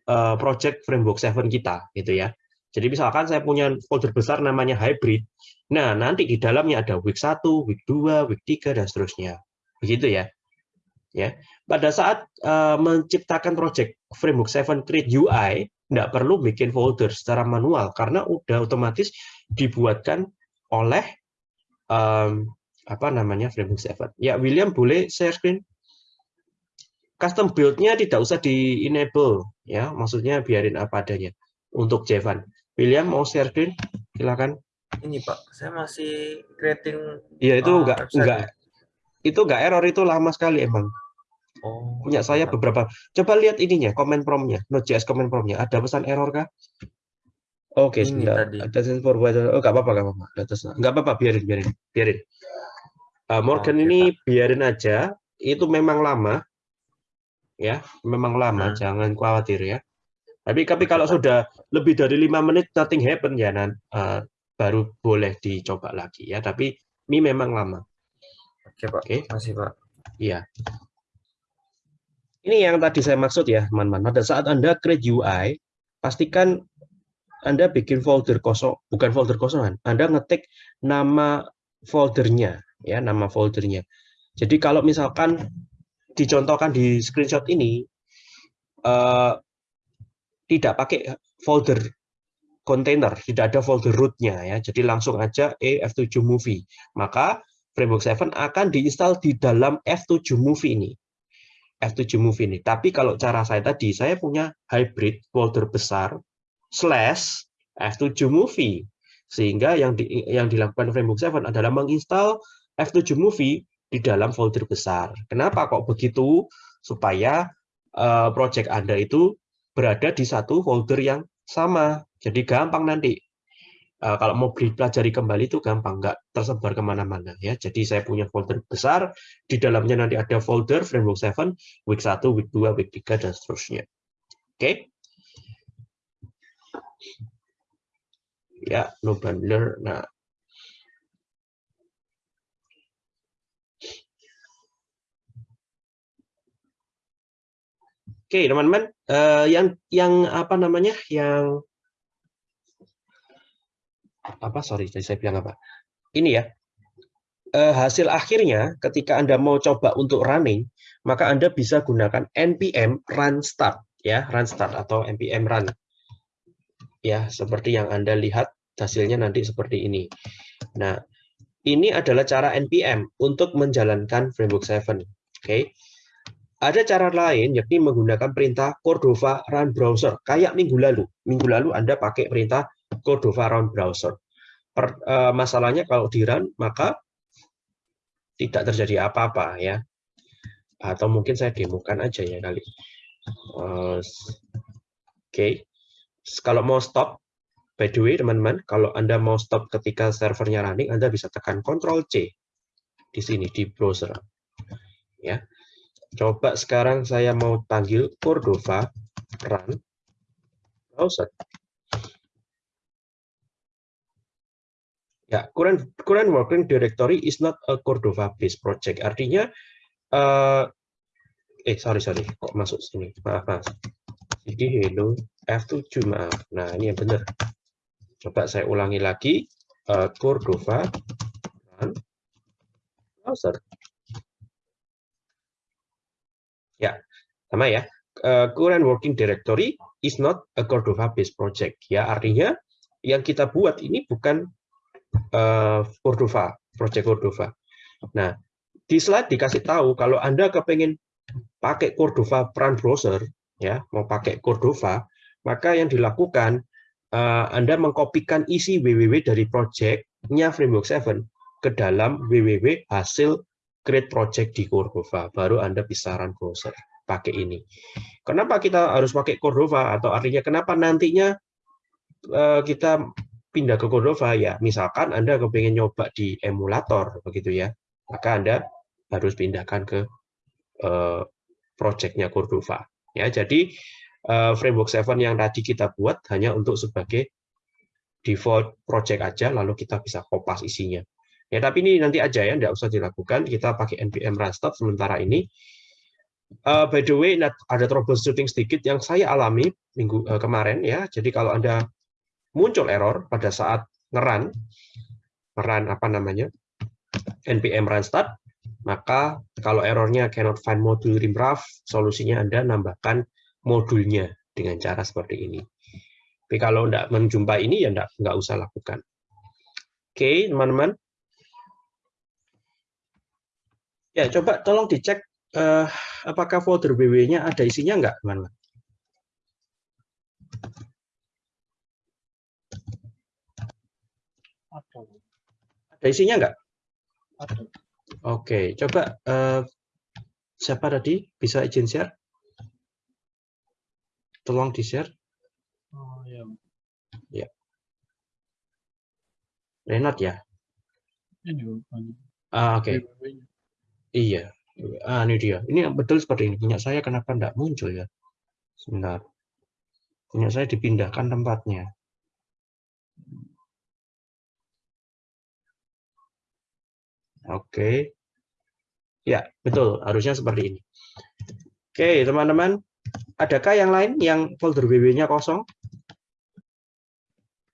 eh, project framework 7 kita, gitu ya. Jadi misalkan saya punya folder besar namanya hybrid. Nah, nanti di dalamnya ada week 1, week 2, week 3 dan seterusnya. Begitu ya. Ya. Pada saat eh, menciptakan project framework 7 create UI, tidak perlu bikin folder secara manual karena udah otomatis dibuatkan oleh em, apa namanya framework 7. Ya, William boleh share screen? Custom build-nya tidak usah di enable ya, maksudnya biarin apa adanya untuk Jevan. William mau share screen? Silakan. Ini Pak, saya masih creating Iya itu enggak website enggak itu enggak error itu lama sekali emang. Oh Punya saya beberapa. Coba lihat ininya, comment prompt-nya, Node.js comment prompt-nya. Ada pesan error kah? Oke, Ini sebentar. Ada forward. Oh, enggak apa-apa, enggak apa-apa. Enggak apa-apa, biarin, biarin, biarin. Uh, Morgan Oke, ini biarin aja. Itu memang lama. Ya, memang lama, Hmm. jangan khawatir ya. Tapi tapi kalau sudah lebih dari lima menit nothing happen ya nan, uh, baru boleh dicoba lagi ya. Tapi ini memang lama. Oke Pak, Oke. masih Pak. Iya. Ini yang tadi saya maksud ya, teman-teman. Pada saat Anda create UI, pastikan Anda bikin folder kosong, bukan folder kosongan. Anda ngetik nama foldernya, ya nama foldernya. Jadi kalau misalkan dicontohkan di screenshot ini eh, tidak pakai folder container, tidak ada folder rootnya ya. Jadi langsung aja E F7 Movie. Maka Framework 7 akan diinstal di dalam F7 Movie ini. F7 Movie ini. Tapi kalau cara saya tadi, saya punya hybrid folder besar slash F7 Movie. Sehingga yang di, yang dilakukan Framework 7 adalah menginstal F7 Movie di dalam folder besar. Kenapa kok begitu? Supaya uh, project Anda itu berada di satu folder yang sama. Jadi gampang nanti. Uh, kalau mau pelajari kembali itu gampang, nggak tersebar ke mana-mana ya. Jadi saya punya folder besar, di dalamnya nanti ada folder Framework 7, Week 1, Week 2, Week 3, dan seterusnya. Oke. Okay? Ya, no bundler. Nah, Oke, teman-teman, uh, yang yang apa namanya? Yang apa? Sorry, jadi saya bilang apa? Ini ya. Uh, hasil akhirnya ketika Anda mau coba untuk running, maka Anda bisa gunakan npm run start ya, run start atau npm run. Ya, seperti yang Anda lihat hasilnya nanti seperti ini. Nah, ini adalah cara npm untuk menjalankan framework 7. Oke. Okay. Ada cara lain, yakni menggunakan perintah Cordova Run Browser. Kayak minggu lalu. Minggu lalu Anda pakai perintah Cordova Run Browser. Per, uh, masalahnya kalau di run, maka tidak terjadi apa-apa ya. Atau mungkin saya demokan aja ya kali. Uh, Oke. Okay. Kalau mau stop, by the way teman-teman, kalau Anda mau stop ketika servernya running, Anda bisa tekan Ctrl C di sini di browser. Ya. Coba sekarang saya mau panggil Cordova run browser. Ya, current, current working directory is not a Cordova based project. Artinya, uh, eh sorry sorry, kok masuk sini? Maaf mas. Jadi hello F7 maaf. Nah ini yang benar. Coba saya ulangi lagi. Uh, Cordova browser. Ya, sama ya. Uh, current working directory is not a Cordova-based project. Ya, artinya yang kita buat ini bukan uh, Cordova, project Cordova. Nah, di slide dikasih tahu kalau Anda kepengen pakai Cordova Run Browser, ya, mau pakai Cordova, maka yang dilakukan uh, Anda mengkopikan isi www dari project-nya Framework 7 ke dalam www hasil create project di Cordova, baru Anda bisa run browser pakai ini. Kenapa kita harus pakai Cordova? Atau artinya kenapa nantinya eh, kita pindah ke Cordova? Ya, misalkan Anda kepengen nyoba di emulator, begitu ya, maka Anda harus pindahkan ke uh, projectnya Cordova. Ya, jadi uh, framework 7 yang tadi kita buat hanya untuk sebagai default project aja, lalu kita bisa kopas isinya. Ya, tapi ini nanti aja ya, tidak usah dilakukan. Kita pakai npm run start sementara ini. Uh, by the way, ada troubleshooting sedikit yang saya alami minggu uh, kemarin ya. Jadi kalau anda muncul error pada saat ngeran, ngeran apa namanya npm run start, maka kalau errornya cannot find module rimraf, solusinya anda nambahkan modulnya dengan cara seperti ini. Tapi kalau tidak menjumpai ini ya tidak nggak usah lakukan. Oke, teman-teman. Ya, coba tolong dicek uh, apakah folder WW-nya ada isinya enggak, teman-teman? Ada isinya enggak? Ada. Oke, coba uh, siapa tadi bisa izin share? Tolong di-share. Oh, ya. Ya. Renat ya? Ini Ah, oke. Okay. Iya, ah, ini dia. Ini betul seperti ini. Punya saya kenapa tidak muncul ya? Sebentar. Punya saya dipindahkan tempatnya. Oke. Ya, betul. Harusnya seperti ini. Oke, teman-teman. Adakah yang lain yang folder WW-nya kosong?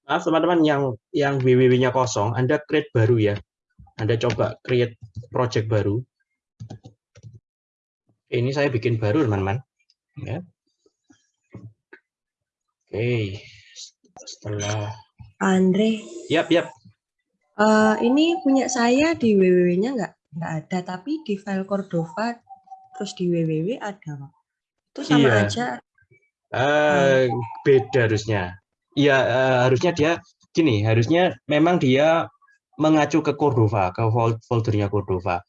Maaf teman-teman yang yang WWW-nya kosong, Anda create baru ya. Anda coba create project baru. Ini saya bikin baru teman-teman. Ya. Oke, setelah Andre, Yap, yap. Eh, ini punya saya di www-nya nggak nggak ada, tapi di file Cordova terus di www ada. Itu sama Iya. aja. Eh, beda harusnya. Iya, eh, harusnya dia gini, harusnya memang dia mengacu ke Cordova, ke fol- foldernya Cordova.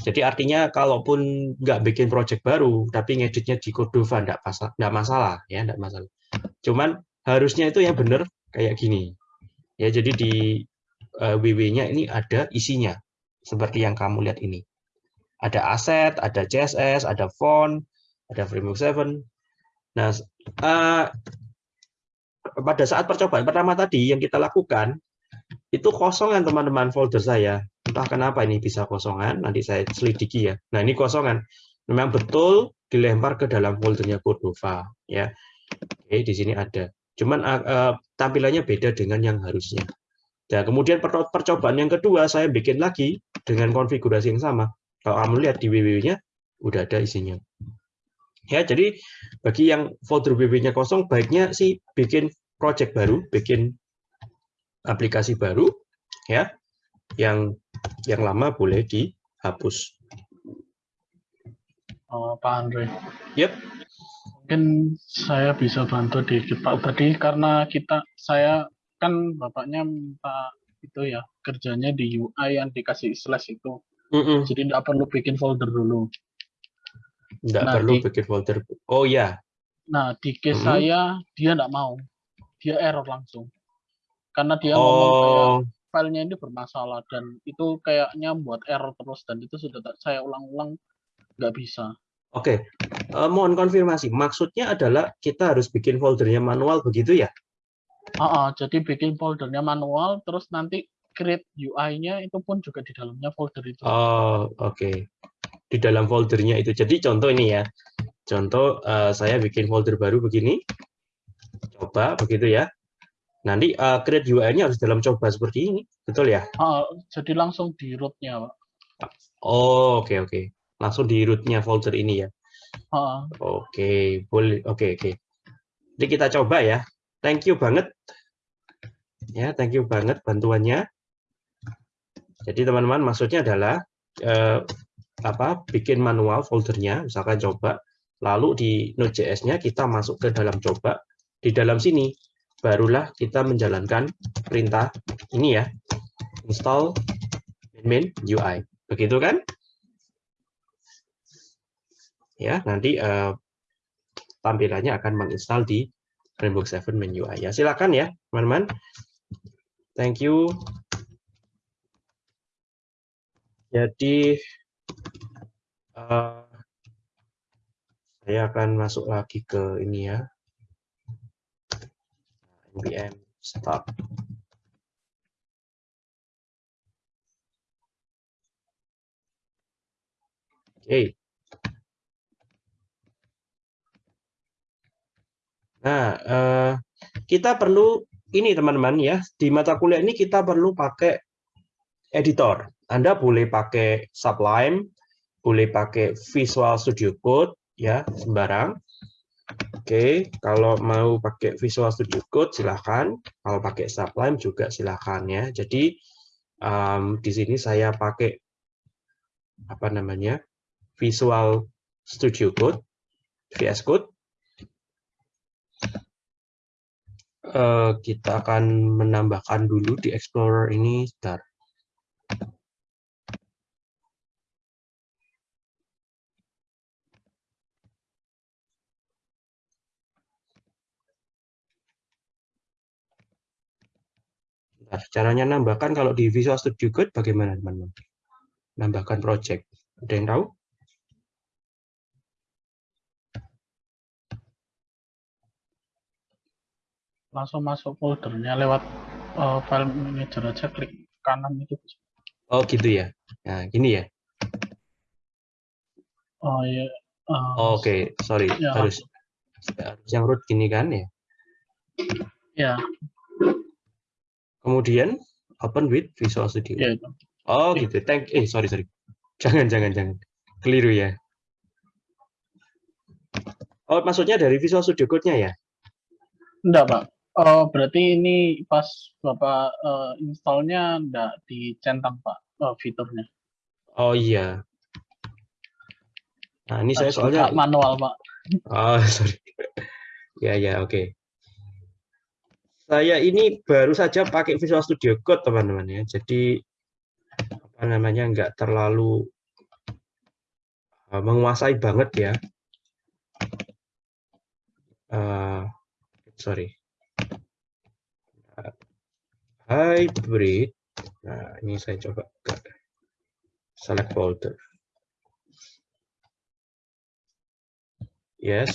Jadi artinya kalaupun nggak bikin project baru, tapi ngeditnya di Cordova nggak masalah, nggak masalah ya, nggak masalah. Cuman harusnya itu yang benar kayak gini. Ya, jadi di WW-nya ini ada isinya, seperti yang kamu lihat ini. Ada aset, ada CSS, ada font, ada framework 7. Nah, eh, pada saat percobaan pertama tadi yang kita lakukan itu kosongan teman-teman folder saya. Entah kenapa ini bisa kosongan nanti saya selidiki ya. Nah ini kosongan. Memang betul dilempar ke dalam foldernya Cordova ya. Oke di sini ada. Cuman eh, eh, tampilannya beda dengan yang harusnya dan kemudian per- percobaan yang kedua saya bikin lagi dengan konfigurasi yang sama kalau kamu lihat di www-nya udah ada isinya ya jadi bagi yang folder WW-nya kosong, baiknya sih bikin project baru, bikin aplikasi baru, ya, yang yang lama boleh dihapus. Oh, Pak Andre. Yep. Mungkin saya bisa bantu dikit Pak. Tadi karena kita saya kan bapaknya minta itu ya kerjanya di UI yang dikasih slash itu. Mm-mm, Jadi tidak perlu bikin folder dulu. Nggak Nah, perlu di- bikin folder. Oh ya, Nah di case Mhm. saya dia tidak mau, dia error langsung. Karena dia ngomong kayak oh, filenya ini bermasalah dan itu kayaknya buat error terus dan itu sudah tak- saya ulang-ulang nggak bisa. oke. Eh, mohon konfirmasi. Maksudnya adalah kita harus bikin foldernya manual begitu ya? Ah, ah, jadi bikin foldernya manual, terus nanti create UI-nya itu pun juga di dalamnya folder itu. Oh, oke. Di dalam foldernya itu. Jadi contoh ini ya. Contoh eh, saya bikin folder baru begini. Coba begitu ya. Nanti eh, create UI-nya harus dalam coba seperti ini. Betul ya? Ah, jadi langsung di root-nya, Pak. Oh, oke oke. Langsung di root-nya folder ini ya. Oke, boleh. Oke, oke. Jadi kita coba ya. Thank you banget. Ya, thank you banget bantuannya. Jadi teman-teman maksudnya adalah eh, apa? Bikin manual foldernya, misalkan coba. Lalu di Node.js-nya kita masuk ke dalam coba. Di dalam sini barulah kita menjalankan perintah ini ya. Install main UI. Begitu kan? Ya, nanti eh, tampilannya akan menginstal di Framework 7 Main UI. Ya, silakan ya, teman-teman. Thank you. Jadi eh, saya akan masuk lagi ke ini ya. npm start. Oke. Nah, eh, kita perlu ini teman-teman ya, di mata kuliah ini kita perlu pakai editor. Anda boleh pakai Sublime, boleh pakai Visual Studio Code, ya, sembarang. Oke, kalau mau pakai Visual Studio Code silahkan, kalau pakai Sublime juga silahkan ya. Jadi em, di sini saya pakai apa namanya Visual Studio Code, VS Code. Eh, kita akan menambahkan dulu di Explorer ini, sebentar. Bentar, caranya nambahkan kalau di Visual Studio Code bagaimana teman-teman? Nambahkan project. Ada yang tahu? Langsung masuk foldernya lewat eh, file manager aja, klik kanan itu. Oh gitu ya. Nah, gini ya. Oh iya. eh, Oh, Oke, sorry. Ya, harus harus yang root gini kan ya? Ya, Kemudian open with Visual Studio. Ya, itu. Oh Iya. gitu. Thank eh sorry sorry. Jangan jangan jangan. Keliru ya. Oh maksudnya dari Visual Studio Code-nya ya? Enggak, Pak. Oh, berarti ini pas Bapak eh, installnya enggak dicentang, Pak, eh, fiturnya. Oh iya. Nah ini saya Harus soalnya buka manual, Pak. Oh, sorry. Ya, ya, oke. Saya ini baru saja pakai Visual Studio Code, teman-teman ya. Jadi apa namanya nggak terlalu uh, menguasai banget ya. Uh, sorry. Uh, hybrid. Nah, ini saya coba ke select folder. Yes.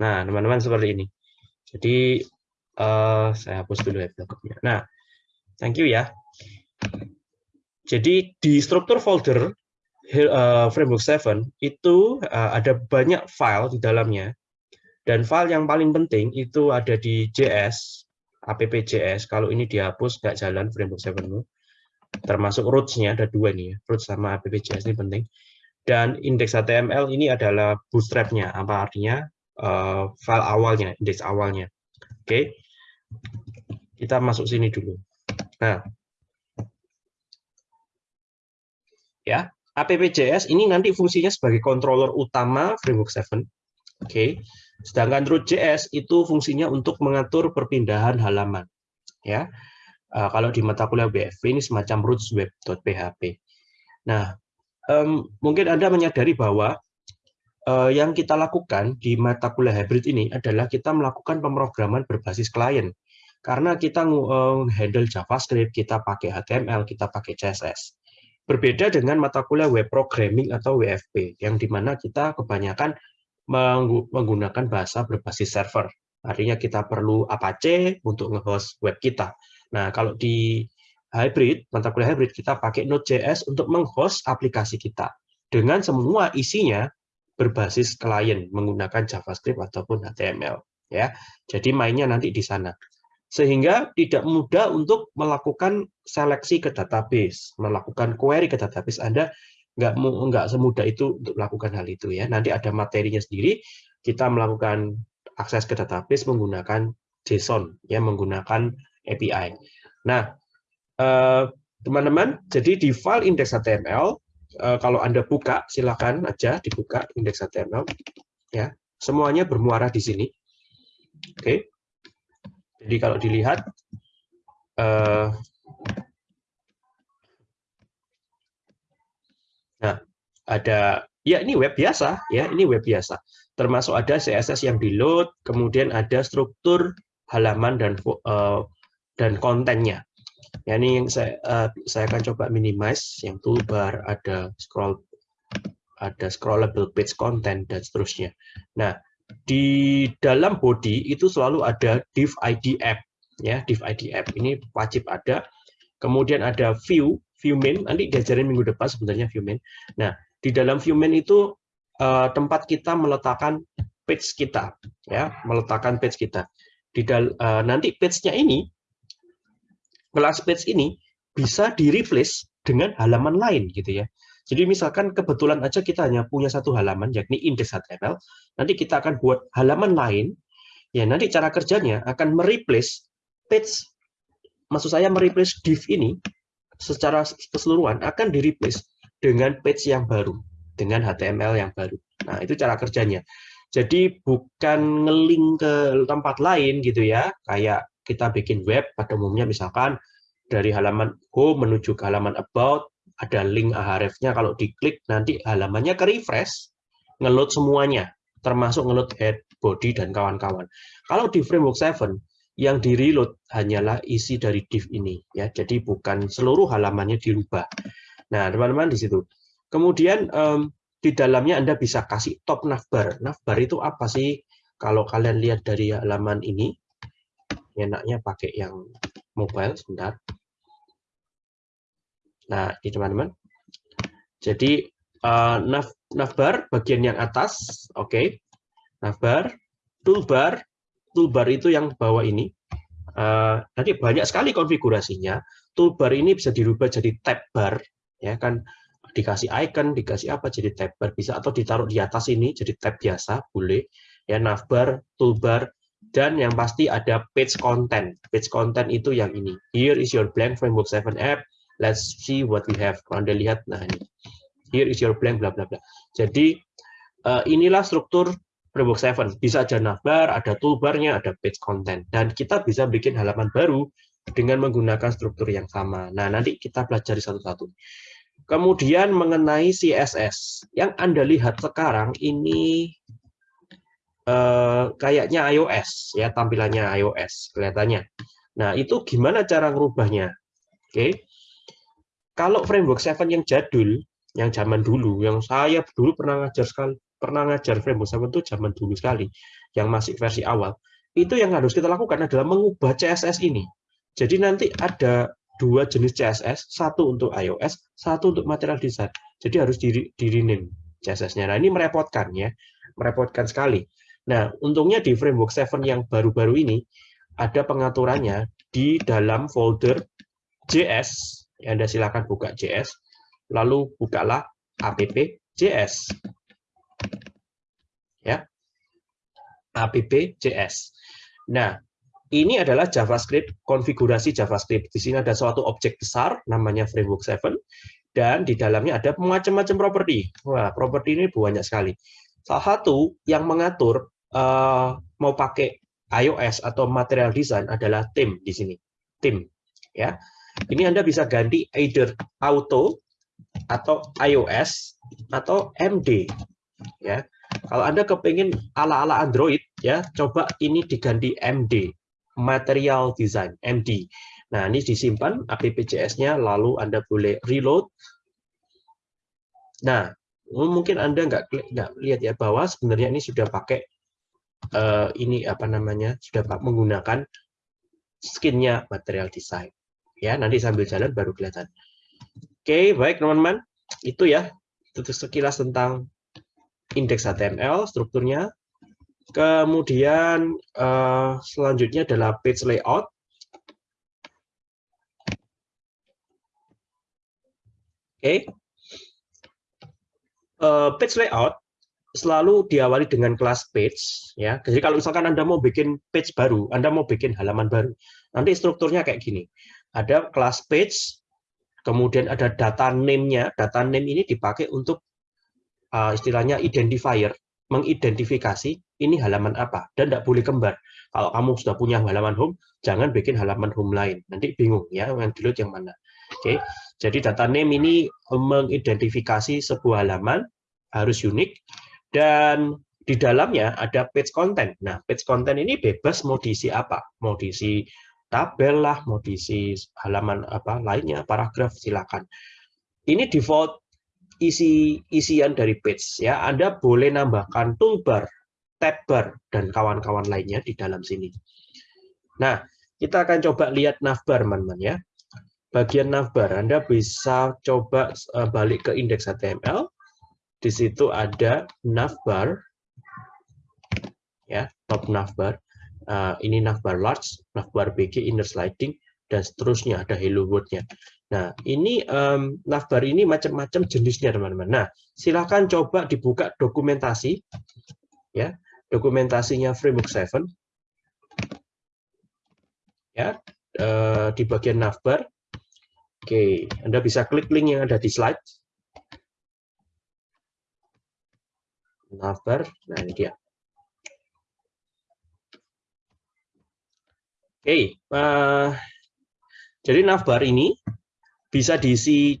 Nah, teman-teman seperti ini. Jadi eh, saya hapus dulu ya. Nah, thank you ya. Jadi di struktur folder eh, framework 7 itu eh, ada banyak file di dalamnya. Dan file yang paling penting itu ada di JS, app.js. Kalau ini dihapus nggak jalan framework 7 -mu. Termasuk roots-nya ada dua nih ya, roots sama app.js ini penting. Dan indeks HTML ini adalah bootstrap-nya, apa artinya uh, file awalnya, indeks awalnya. Oke, kita masuk sini dulu. Nah, ya, app.js ini nanti fungsinya sebagai controller utama framework 7. Oke, sedangkan root.js itu fungsinya untuk mengatur perpindahan halaman. Ya, uh, kalau di mata kuliah WFP ini semacam rootsweb.php. Nah, um, mungkin Anda menyadari bahwa uh, yang kita lakukan di mata kuliah hybrid ini adalah kita melakukan pemrograman berbasis klien. Karena kita uh, handle JavaScript, kita pakai HTML, kita pakai CSS. Berbeda dengan mata kuliah web programming atau WFP, yang di mana kita kebanyakan menggunakan bahasa berbasis server. Artinya kita perlu Apache untuk nge-host web kita. Nah, kalau di hybrid, mata kuliah hybrid, kita pakai Node.js untuk menghost aplikasi kita dengan semua isinya berbasis klien menggunakan JavaScript ataupun HTML. Ya, jadi mainnya nanti di sana. Sehingga tidak mudah untuk melakukan seleksi ke database, melakukan query ke database Anda nggak nggak semudah itu untuk melakukan hal itu ya. Nanti ada materinya sendiri. Kita melakukan akses ke database menggunakan JSON, ya menggunakan API. Nah, teman-teman, jadi di file index HTML, kalau Anda buka, silakan aja dibuka index HTML. Ya, semuanya bermuara di sini. Oke. Jadi kalau dilihat, nah ada ya ini web biasa ya ini web biasa. Termasuk ada CSS yang di load kemudian ada struktur halaman dan uh, dan kontennya. Ya ini yang saya uh, saya akan coba minimize yang toolbar ada scroll ada scrollable page content dan seterusnya. Nah di dalam body itu selalu ada div id app ya div id app. Ini wajib ada. Kemudian ada view view main. Nanti diajarin minggu depan sebenarnya view main. Nah di dalam view main itu uh, tempat kita meletakkan page kita ya meletakkan page kita. Di dal uh, nanti page-nya ini kelas page ini bisa di replace dengan halaman lain gitu ya. Jadi misalkan kebetulan aja kita hanya punya satu halaman yakni index HTML nanti kita akan buat halaman lain. Ya nanti cara kerjanya akan mereplace page maksud saya mereplace div ini secara keseluruhan akan di replace dengan page yang baru dengan HTML yang baru. Nah itu cara kerjanya. Jadi bukan ngeling ke tempat lain gitu ya, kayak kita bikin web pada umumnya misalkan dari halaman home menuju ke halaman about, ada link ahref-nya. Kalau diklik nanti halamannya ke refresh, ngeload semuanya, termasuk ngeload head, body, dan kawan-kawan. Kalau di framework 7, yang di reload hanyalah isi dari div ini ya, jadi bukan seluruh halamannya dirubah. Nah, teman-teman di situ. Kemudian um, di dalamnya Anda bisa kasih top navbar. Navbar itu apa sih? Kalau kalian lihat dari halaman ini, enaknya pakai yang mobile, sebentar. Nah, ini teman-teman. Jadi, uh, nav, navbar bagian yang atas, oke. Okay. Navbar, toolbar, toolbar itu yang bawah ini. Eh, nanti banyak sekali konfigurasinya. Toolbar ini bisa dirubah jadi tab bar, ya kan dikasih icon, dikasih apa jadi tab bar bisa atau ditaruh di atas ini jadi tab biasa boleh. Ya navbar, toolbar, dan yang pasti ada page content. Page content itu yang ini. Here is your blank framework 7 app. Let's see what we have. Kalau Anda lihat, nah ini. Here is your blank, bla bla bla. Jadi eh, inilah struktur Framework 7. Bisa ada navbar, ada toolbarnya, ada page content. Dan kita bisa bikin halaman baru dengan menggunakan struktur yang sama. Nah, nanti kita pelajari satu-satu. Kemudian mengenai CSS. Yang Anda lihat sekarang ini eh, kayaknya iOS, ya tampilannya iOS kelihatannya. Nah, itu gimana cara ngerubahnya? Oke. Kalau framework 7 yang jadul, yang zaman dulu, yang saya dulu pernah ngajar sekali, pernah ngajar framework 7 itu zaman dulu sekali, yang masih versi awal, itu yang harus kita lakukan adalah mengubah CSS ini. Jadi nanti ada dua jenis CSS, satu untuk iOS, satu untuk material design. Jadi harus di, di CSS-nya. Nah, ini merepotkan ya, merepotkan sekali. Nah, untungnya di framework 7 yang baru-baru ini ada pengaturannya di dalam folder JS. Ya, Anda silakan buka JS, lalu bukalah app JS ya app.js. Nah, ini adalah JavaScript, konfigurasi JavaScript. Di sini ada suatu objek besar, namanya framework 7, dan di dalamnya ada macam-macam properti. Wah, properti ini banyak sekali. Salah satu yang mengatur uh, mau pakai iOS atau material design adalah theme di sini. Theme, ya. Ini Anda bisa ganti either auto atau iOS atau MD, ya. Kalau Anda kepingin ala-ala Android, ya coba ini diganti MD, Material Design, MD. Nah, ini disimpan AppJS-nya, lalu Anda boleh reload. Nah, mungkin Anda nggak lihat ya bahwa sebenarnya ini sudah pakai uh, ini apa namanya sudah menggunakan skinnya Material Design. Ya, nanti sambil jalan baru kelihatan. Oke, baik teman-teman, itu ya itu sekilas tentang indeks HTML strukturnya. Kemudian uh, selanjutnya adalah page layout. Oke. Okay. Uh, page layout selalu diawali dengan kelas page ya. Jadi kalau misalkan Anda mau bikin page baru, Anda mau bikin halaman baru, nanti strukturnya kayak gini. Ada kelas page, kemudian ada data name-nya. Data name ini dipakai untuk uh, istilahnya identifier, mengidentifikasi ini halaman apa dan tidak boleh kembar. Kalau kamu sudah punya halaman home, jangan bikin halaman home lain. Nanti bingung ya yang dilihat yang mana. Oke. Jadi data name ini mengidentifikasi sebuah halaman harus unik dan di dalamnya ada page content. Nah, page content ini bebas mau diisi apa? Mau diisi tabel lah, mau diisi halaman apa lainnya, paragraf silakan. Ini default isi isian dari page ya. Anda boleh nambahkan toolbar, tab bar dan kawan-kawan lainnya di dalam sini. Nah, kita akan coba lihat navbar teman-teman ya. Bagian navbar Anda bisa coba eh, balik ke indeks HTML. Di situ ada navbar ya, top navbar. Uh, ini navbar large, navbar BG inner sliding dan seterusnya ada hello world-nya. Nah, ini um, navbar ini macam-macam jenisnya, teman-teman. Nah, silahkan coba dibuka dokumentasi, ya, dokumentasinya Framework 7, ya, uh, di bagian navbar. Oke, Anda bisa klik link yang ada di slide. Navbar, nah ini dia. Oke, uh, jadi navbar ini bisa diisi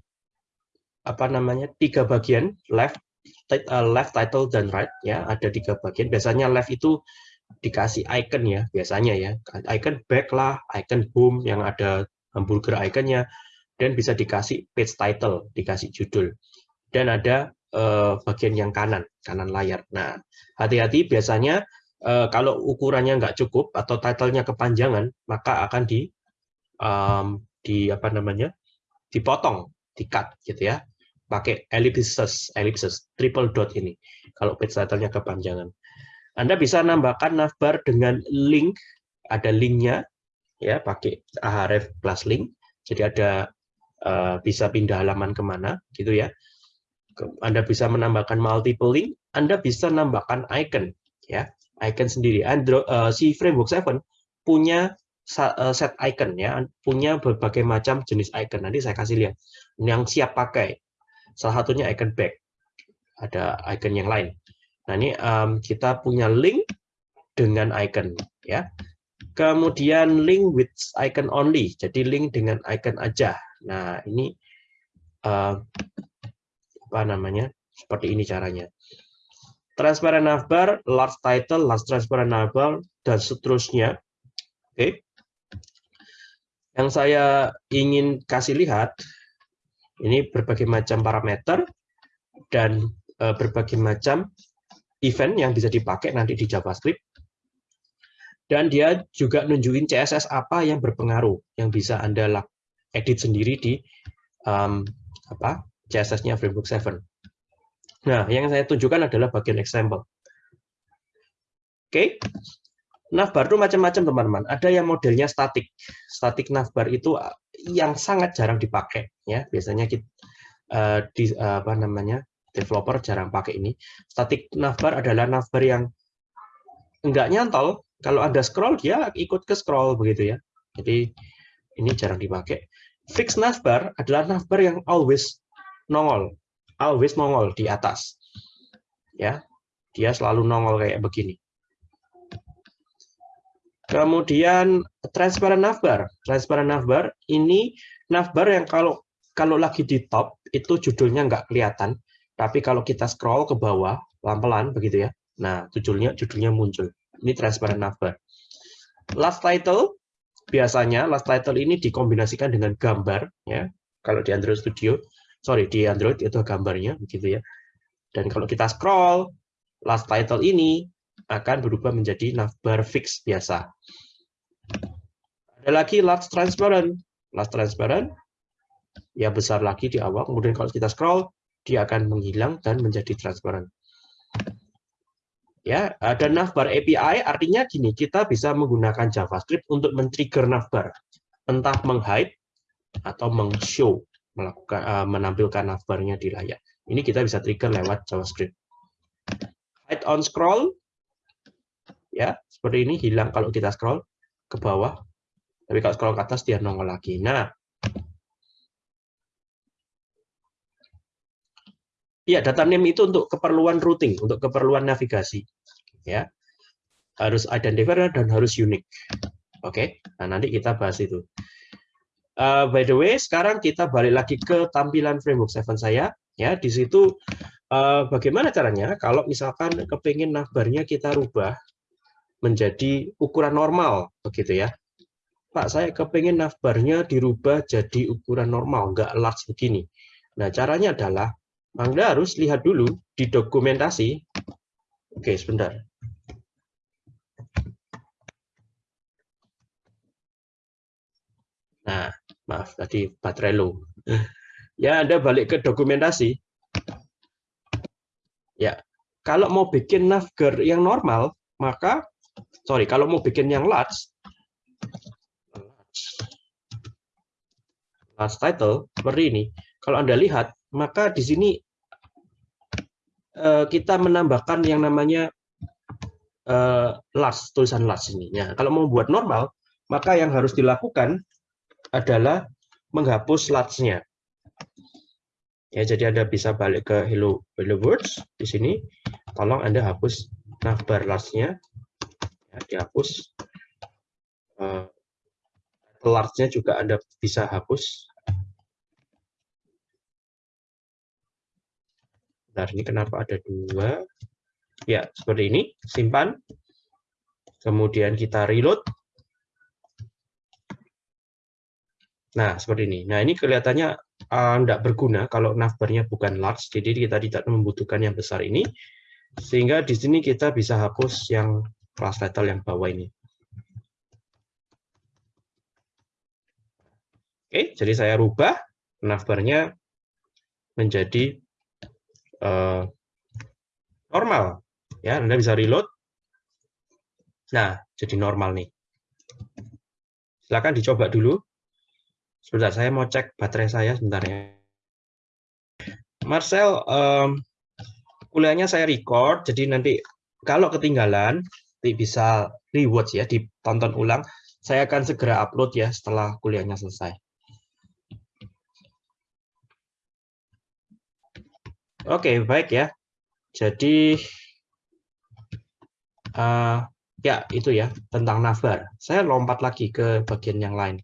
apa namanya tiga bagian left uh, left title dan right ya ada tiga bagian. Biasanya left itu dikasih icon ya biasanya ya. Icon back lah icon home yang ada hamburger iconnya. Dan bisa dikasih page title dikasih judul. Dan ada uh, bagian yang kanan kanan layar. Nah hati-hati biasanya uh, kalau ukurannya nggak cukup atau titlenya kepanjangan maka akan di um, di apa namanya dipotong, di-cut gitu ya. Pakai ellipses, ellipses, triple dot ini. Kalau page title-nya kepanjangan. Anda bisa nambahkan navbar dengan link, ada linknya, ya pakai ahref plus link. Jadi ada uh, bisa pindah halaman ke mana gitu ya. Anda bisa menambahkan multiple link, Anda bisa menambahkan icon ya, icon sendiri. Android uh, si Framework 7 punya set icon ya, punya berbagai macam jenis icon. Nanti saya kasih lihat yang siap pakai. Salah satunya icon back. Ada icon yang lain. Nah, ini um, kita punya link dengan icon ya. Kemudian link with icon only, jadi link dengan icon aja. Nah, ini uh, apa namanya? Seperti ini caranya. Transparent navbar, large title, large transparent navbar, dan seterusnya. Oke. Okay. Yang saya ingin kasih lihat, ini berbagai macam parameter dan uh, berbagai macam event yang bisa dipakai nanti di JavaScript dan dia juga nunjukin CSS apa yang berpengaruh yang bisa Anda edit sendiri di um, apa CSS-nya Framework 7. Nah, yang saya tunjukkan adalah bagian example. Oke. Okay. Navbar itu macam-macam teman-teman. Ada yang modelnya static. Static navbar itu yang sangat jarang dipakai ya. Biasanya kita uh, di uh, apa namanya? developer jarang pakai ini. Static navbar adalah navbar yang enggak nyantol, kalau Anda scroll, dia ikut ke scroll begitu ya. Jadi ini jarang dipakai. Fix navbar adalah navbar yang always nongol, always nongol di atas. Ya, dia selalu nongol kayak begini. Kemudian transparent navbar. Transparent navbar ini navbar yang kalau kalau lagi di top itu judulnya nggak kelihatan, tapi kalau kita scroll ke bawah pelan-pelan begitu ya. Nah, judulnya judulnya muncul. Ini transparent navbar. Last title biasanya last title ini dikombinasikan dengan gambar ya. Kalau di Android Studio, sorry di Android itu gambarnya begitu ya. Dan kalau kita scroll last title ini akan berubah menjadi navbar fix biasa. Ada lagi last transparent. Last transparent ya besar lagi di awal. Kemudian kalau kita scroll dia akan menghilang dan menjadi transparent ya ada navbar API artinya gini kita bisa menggunakan JavaScript untuk men-trigger navbar entah menghide atau meng-show melakukan uh, menampilkan navbarnya di layar ini kita bisa trigger lewat JavaScript hide on scroll ya seperti ini hilang kalau kita scroll ke bawah tapi kalau scroll ke atas dia nongol lagi nah Iya, data name itu untuk keperluan routing, untuk keperluan navigasi. Ya, harus identifier dan harus unik. Oke, nah nanti kita bahas itu. Uh, by the way, sekarang kita balik lagi ke tampilan framework 7 saya. Ya, di situ uh, bagaimana caranya? Kalau misalkan kepingin navbarnya kita rubah menjadi ukuran normal, begitu ya. Pak, saya kepingin navbarnya dirubah jadi ukuran normal, nggak large begini. Nah, caranya adalah anda harus lihat dulu di dokumentasi. Oke, sebentar. Nah, maaf tadi baterai low. Ya, Anda balik ke dokumentasi. Ya, kalau mau bikin navgar yang normal, maka sorry, kalau mau bikin yang large, large title seperti ini. Kalau Anda lihat, maka di sini uh, kita menambahkan yang namanya uh, last tulisan last ini. Ya, kalau mau buat normal, maka yang harus dilakukan adalah menghapus last-nya. Ya, jadi Anda bisa balik ke hello hello words di sini. Tolong Anda hapus navbar last-nya. Ya, dihapus. Uh, large-nya juga Anda bisa hapus Bentar, ini kenapa ada dua? Ya, seperti ini. Simpan. Kemudian kita reload. Nah, seperti ini. Nah, ini kelihatannya tidak uh, berguna kalau navbarnya bukan large, jadi kita tidak membutuhkan yang besar ini. Sehingga di sini kita bisa hapus yang class title yang bawah ini. Oke, jadi saya rubah navbarnya menjadi uh, normal. Ya, Anda bisa reload. Nah, jadi normal nih. Silakan dicoba dulu. Sebentar, saya mau cek baterai saya sebentar ya. Marcel, um, kuliahnya saya record, jadi nanti kalau ketinggalan, bisa rewatch ya, ditonton ulang. Saya akan segera upload ya setelah kuliahnya selesai. Oke, baik ya. Jadi, uh, ya itu ya, tentang navbar. Saya lompat lagi ke bagian yang lain.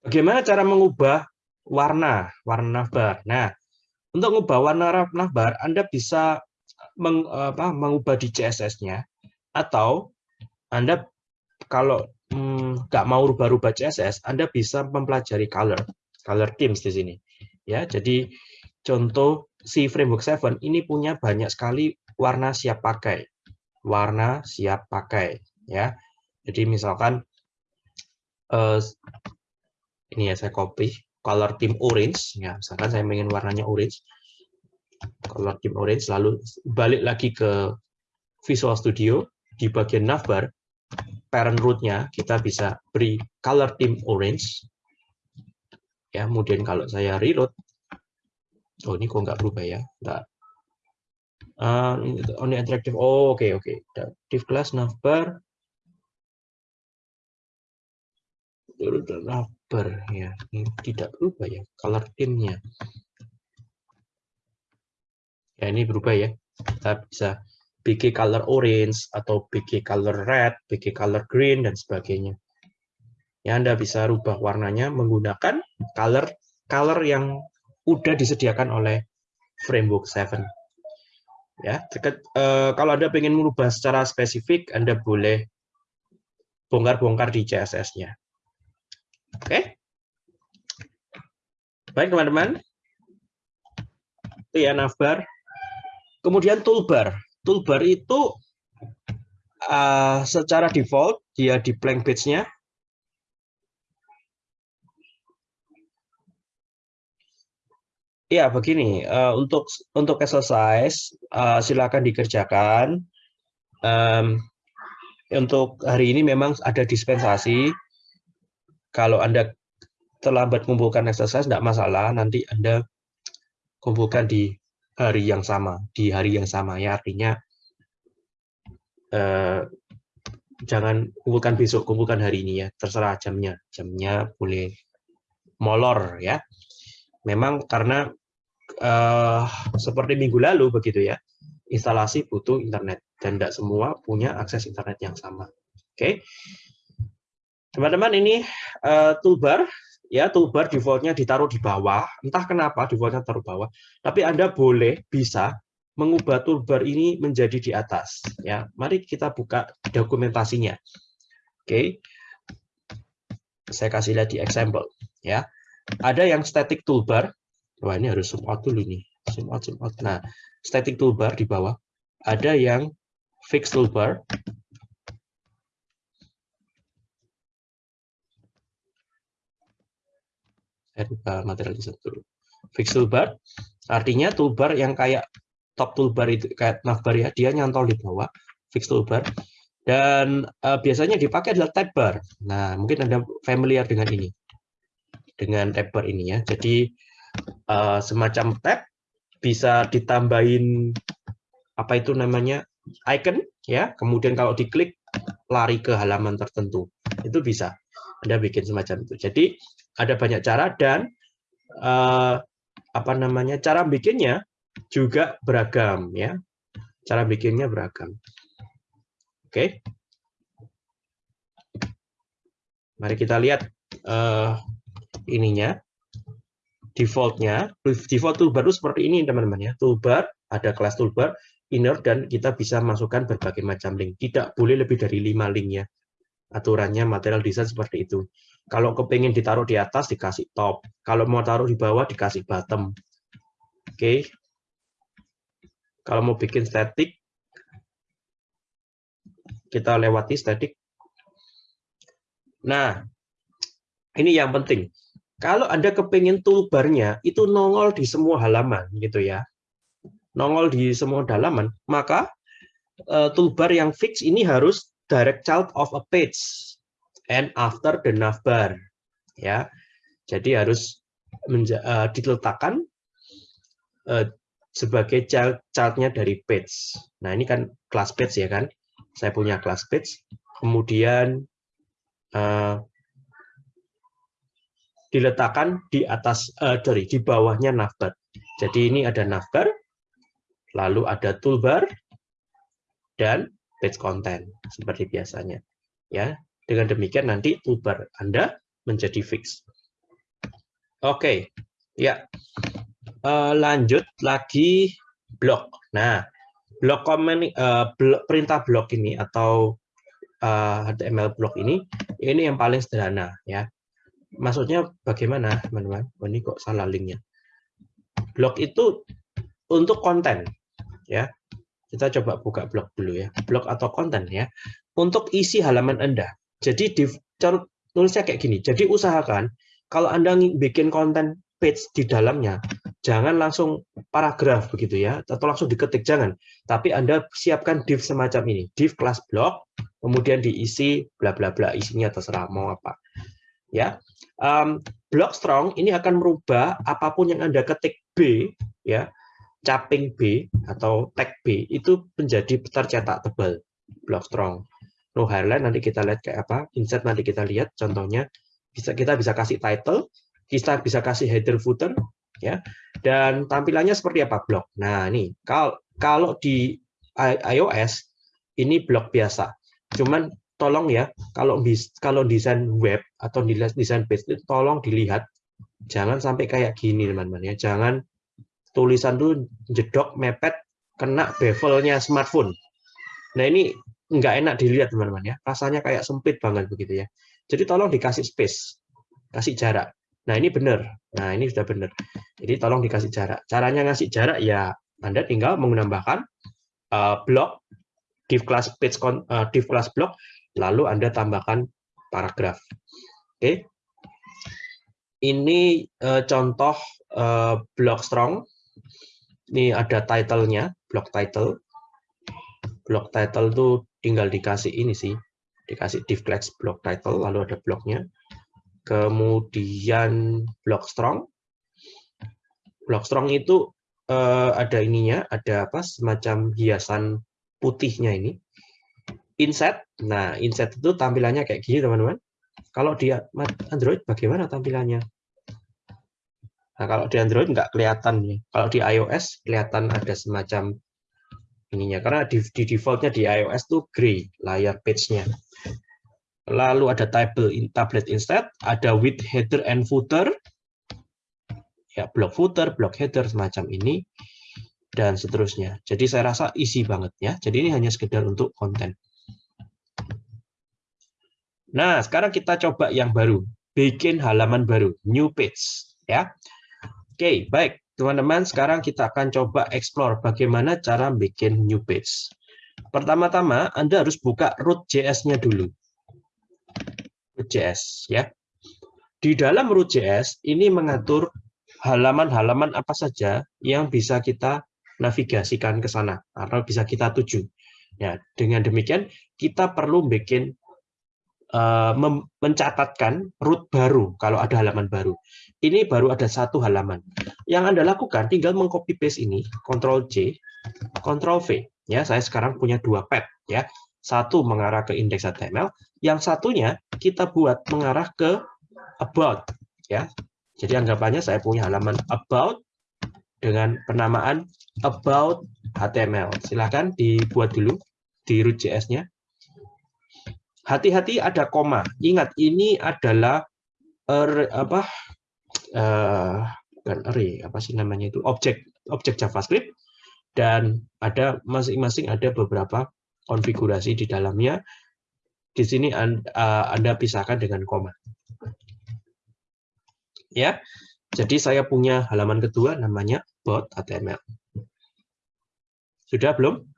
Bagaimana cara mengubah warna, warna navbar? Nah, untuk mengubah warna navbar, Anda bisa meng, apa, mengubah di CSS-nya, atau Anda kalau hmm, nggak hmm, mau rubah-rubah CSS, Anda bisa mempelajari color, color themes di sini. Ya, jadi contoh si framework 7 ini punya banyak sekali warna siap pakai, warna siap pakai. Ya, jadi misalkan uh, ini ya saya copy color theme orange ya misalkan saya ingin warnanya orange. Color theme orange lalu balik lagi ke Visual Studio di bagian navbar parent rootnya kita bisa beri color theme orange. Ya kemudian kalau saya reload oh ini kok nggak berubah ya? Nggak. Uh, only interactive oh oke okay, oke okay. div class navbar rubber ya ini tidak berubah ya color theme-nya ya ini berubah ya kita bisa BG color orange atau BG color red, BG color green dan sebagainya. Ya Anda bisa rubah warnanya menggunakan color color yang udah disediakan oleh framework 7. Ya, eh, kalau Anda ingin merubah secara spesifik, Anda boleh bongkar-bongkar di CSS-nya. Oke. Baik, teman-teman. Itu ya navbar. Kemudian toolbar. Toolbar itu uh, secara default dia di blank page-nya. Ya, begini. Uh, untuk untuk exercise uh, silakan dikerjakan. Um, untuk hari ini memang ada dispensasi kalau Anda terlambat mengumpulkan exercise, tidak masalah, nanti Anda kumpulkan di hari yang sama, di hari yang sama ya, artinya eh, jangan kumpulkan besok, kumpulkan hari ini ya, terserah jamnya, jamnya boleh molor ya. Memang karena eh, seperti minggu lalu begitu ya, instalasi butuh internet dan tidak semua punya akses internet yang sama. Oke, okay? Teman-teman ini uh, toolbar ya toolbar defaultnya ditaruh di bawah. Entah kenapa defaultnya taruh bawah, tapi Anda boleh bisa mengubah toolbar ini menjadi di atas ya. Mari kita buka dokumentasinya. Oke. Saya kasih lihat di example ya. Ada yang static toolbar. Wah, ini harus out dulu nih. Out. Nah, static toolbar di bawah. Ada yang fixed toolbar saya material dulu. Fix toolbar, artinya toolbar yang kayak top toolbar itu kayak navbar ya, dia nyantol di bawah, fix toolbar. Dan uh, biasanya dipakai adalah tab bar. Nah, mungkin Anda familiar dengan ini. Dengan tab bar ini ya. Jadi uh, semacam tab bisa ditambahin apa itu namanya icon ya. Kemudian kalau diklik lari ke halaman tertentu. Itu bisa. Anda bikin semacam itu. Jadi ada banyak cara dan uh, apa namanya cara bikinnya juga beragam ya. Cara bikinnya beragam. Oke. Okay. mari kita lihat uh, ininya defaultnya. Default toolbar itu seperti ini teman-teman ya. Toolbar ada kelas toolbar inner dan kita bisa masukkan berbagai macam link. Tidak boleh lebih dari lima link ya. Aturannya material desain seperti itu kalau kepingin ditaruh di atas, dikasih top. Kalau mau taruh di bawah, dikasih bottom. Oke. Kalau mau bikin static, kita lewati static. Nah, ini yang penting. Kalau Anda kepingin toolbarnya itu nongol di semua halaman, gitu ya. Nongol di semua halaman, maka eh, toolbar yang fix ini harus direct child of a page and after the navbar ya. Jadi harus eh, diletakkan eh, sebagai child childnya dari page. Nah ini kan class page ya kan. Saya punya class page. Kemudian eh, diletakkan di atas, eh, sorry, di bawahnya navbar. Jadi ini ada navbar, lalu ada toolbar, dan page content seperti biasanya. Ya, dengan demikian nanti toolbar Anda menjadi fix. Oke, ya. Eh, lanjut lagi blok. Nah, blok komen eh, blok- perintah blok ini atau eh, HTML blok ini ini yang paling sederhana ya. Maksudnya bagaimana, teman-teman? Oh, ini kok salah linknya. Blok itu untuk konten ya. Kita coba buka blog dulu ya. Blog atau konten ya. Untuk isi halaman Anda. Jadi di tulisnya kayak gini. Jadi usahakan kalau Anda bikin konten page di dalamnya, jangan langsung paragraf begitu ya, atau langsung diketik jangan. Tapi Anda siapkan div semacam ini, div kelas blog, kemudian diisi bla bla bla, isinya terserah mau apa. Ya. Em, blog strong ini akan merubah apa pun yang Anda ketik B ya, caping B atau tag B itu menjadi tercetak tebal block strong. No highlight nanti kita lihat kayak apa, insert nanti kita lihat contohnya bisa kita bisa kasih title, kita bisa kasih header footer ya. Dan tampilannya seperti apa blog. Nah, ini kalau kalau di iOS ini blog biasa. Cuman tolong ya kalau bis- kalau desain web atau desain desain page itu tolong dilihat jangan sampai kayak gini teman-teman ya. Jangan tulisan tuh jedok mepet kena bevelnya smartphone. Nah ini nggak enak dilihat teman-teman ya, rasanya kayak sempit banget begitu ya. Jadi tolong dikasih space, kasih jarak. Nah ini benar, nah ini sudah benar. Jadi tolong dikasih jarak. Caranya ngasih jarak ya Anda tinggal menambahkan uh, blok div class page uh, div class block, lalu Anda tambahkan paragraf. Oke. Ini uh, contoh uh, block strong ini ada title-nya, block title. Block title itu tinggal dikasih ini sih, dikasih div class block title, lalu ada bloknya. Kemudian block strong. Block strong itu eh, ada ininya, ada apa semacam hiasan putihnya ini. Inset. Nah, inset itu tampilannya kayak gini, teman-teman. Kalau di Android bagaimana tampilannya? Nah, kalau di Android nggak kelihatan nih. Kalau di iOS kelihatan ada semacam ininya. Karena di, di defaultnya di iOS tuh gray layar page-nya. Lalu ada table in tablet instead, ada with header and footer. Ya, block footer, block header semacam ini dan seterusnya. Jadi saya rasa isi banget ya. Jadi ini hanya sekedar untuk konten. Nah, sekarang kita coba yang baru. Bikin halaman baru, new page ya. Oke, baik. Teman-teman, sekarang kita akan coba explore bagaimana cara bikin new page. Pertama-tama, Anda harus buka root.js-nya dulu. Root.js, ya. Di dalam root.js, ini mengatur halaman-halaman apa saja yang bisa kita navigasikan ke sana, atau bisa kita tuju. Ya, dengan demikian, kita perlu bikin uh, mencatatkan root baru kalau ada halaman baru. Ini baru ada satu halaman. Yang Anda lakukan tinggal mengcopy paste ini, Ctrl C, Ctrl V. Ya, saya sekarang punya dua pad ya. Satu mengarah ke index HTML, yang satunya kita buat mengarah ke about ya. Jadi anggapannya saya punya halaman about dengan penamaan about HTML. Silahkan dibuat dulu di root.js-nya. Hati-hati ada koma. Ingat ini adalah er, apa uh, bukan array apa sih namanya itu objek objek JavaScript dan ada masing-masing ada beberapa konfigurasi di dalamnya. Di sini anda, anda pisahkan dengan koma. Ya, jadi saya punya halaman kedua namanya about HTML. Sudah belum?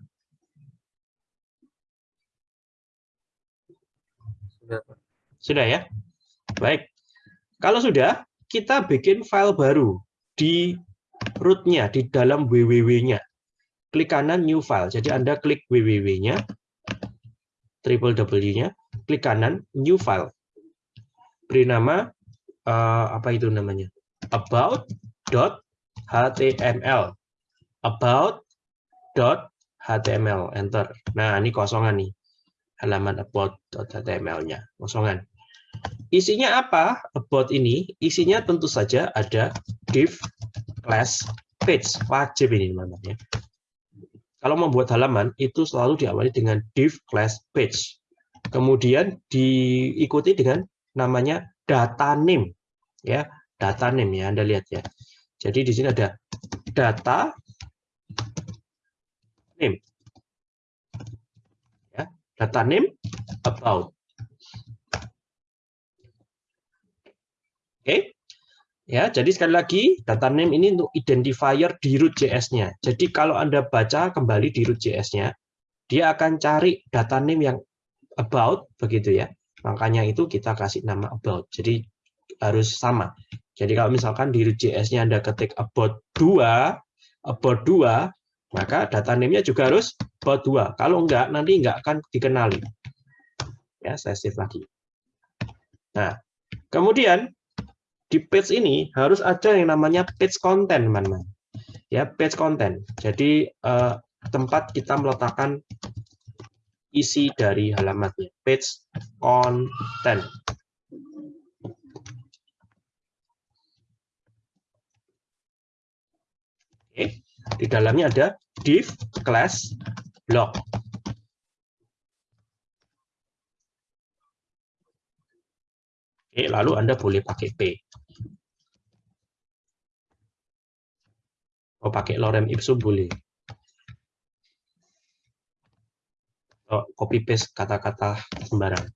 Sudah, ya? Baik. Kalau sudah, kita bikin file baru di root-nya, di dalam www-nya. klik kanan new file. Jadi Anda klik www-nya, triple W-nya, klik kanan new file. Beri nama uh, apa itu namanya? about.html. about.html enter. Nah, ini kosongan nih. Halaman about.html-nya, kosongan. Isinya apa? About ini, isinya tentu saja ada div class page. Wajib ini teman-teman ya. Kalau membuat halaman itu selalu diawali dengan div class page. Kemudian diikuti dengan namanya data name ya, data name ya Anda lihat ya. Jadi di sini ada data name. Data name about Oke. Ya, jadi sekali lagi data name ini untuk identifier di root JS-nya. Jadi kalau Anda baca kembali di root JS-nya, dia akan cari data name yang about begitu ya. Makanya itu kita kasih nama about. Jadi harus sama. Jadi kalau misalkan di root JS-nya Anda ketik about 2, about 2, maka data name-nya juga harus about 2. Kalau enggak, nanti enggak akan dikenali. Ya, saya save lagi. Nah, kemudian di page ini harus ada yang namanya page content, teman-teman. Ya, page content. Jadi eh, tempat kita meletakkan isi dari halamannya. Page content. Oke, di dalamnya ada div class block. Oke, lalu Anda boleh pakai P. Oh, pakai lorem ipsum boleh. Oh, copy paste kata-kata sembarang.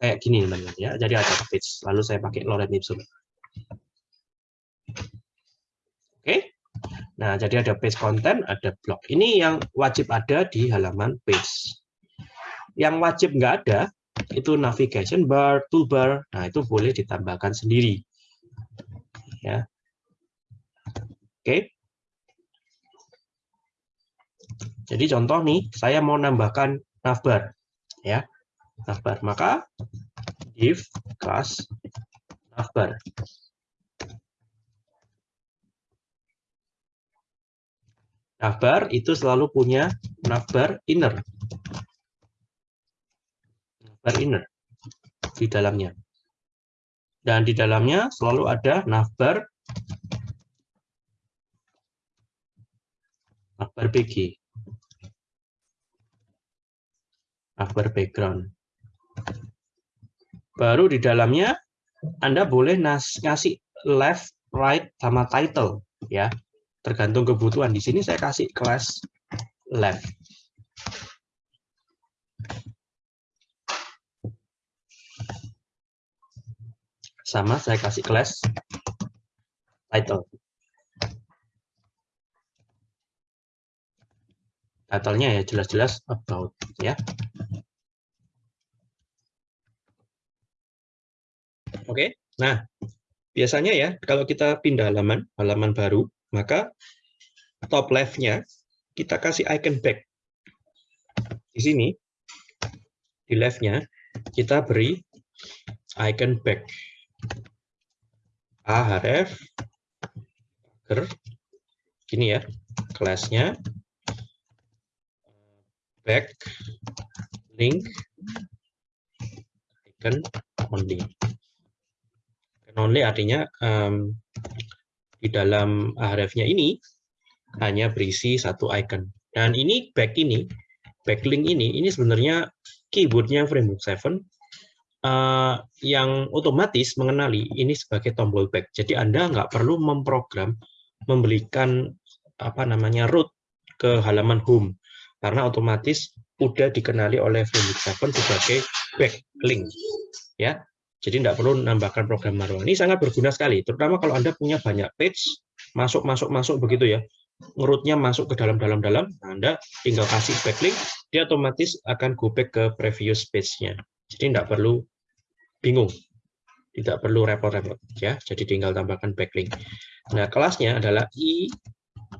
Kayak gini teman-teman ya. Jadi ada page, lalu saya pakai lorem ipsum. Oke. Nah, jadi ada page content, ada blog. Ini yang wajib ada di halaman page. Yang wajib nggak ada, itu navigation bar, toolbar. Nah, itu boleh ditambahkan sendiri. Ya. Oke. Jadi contoh nih, saya mau nambahkan navbar, ya, navbar. Maka div class navbar. Navbar itu selalu punya navbar inner. Navbar inner di dalamnya. Dan di dalamnya selalu ada navbar akbar PG akbar background baru di dalamnya Anda boleh ngasih left right sama title ya tergantung kebutuhan di sini saya kasih kelas left sama saya kasih kelas title title-nya ya jelas-jelas about ya. Oke. Nah, biasanya ya kalau kita pindah halaman, halaman baru, maka top left-nya kita kasih icon back. Di sini di left-nya kita beri icon back. ahref gini ya kelasnya back link icon only. Icon only artinya um, di dalam href-nya ini hanya berisi satu icon. Dan ini back ini, backlink ini, ini sebenarnya keyboardnya Framework 7 uh, yang otomatis mengenali ini sebagai tombol back. Jadi Anda nggak perlu memprogram memberikan apa namanya root ke halaman home karena otomatis udah dikenali oleh Framework 7 sebagai backlink ya jadi tidak perlu menambahkan program manual ini sangat berguna sekali. Terutama kalau anda punya banyak page masuk masuk masuk begitu ya. Ngerutnya masuk ke dalam dalam dalam. Nah, anda tinggal kasih backlink dia otomatis akan go back ke previous page-nya. Jadi tidak perlu bingung. Tidak perlu repot-repot ya. Jadi tinggal tambahkan backlink. Nah kelasnya adalah i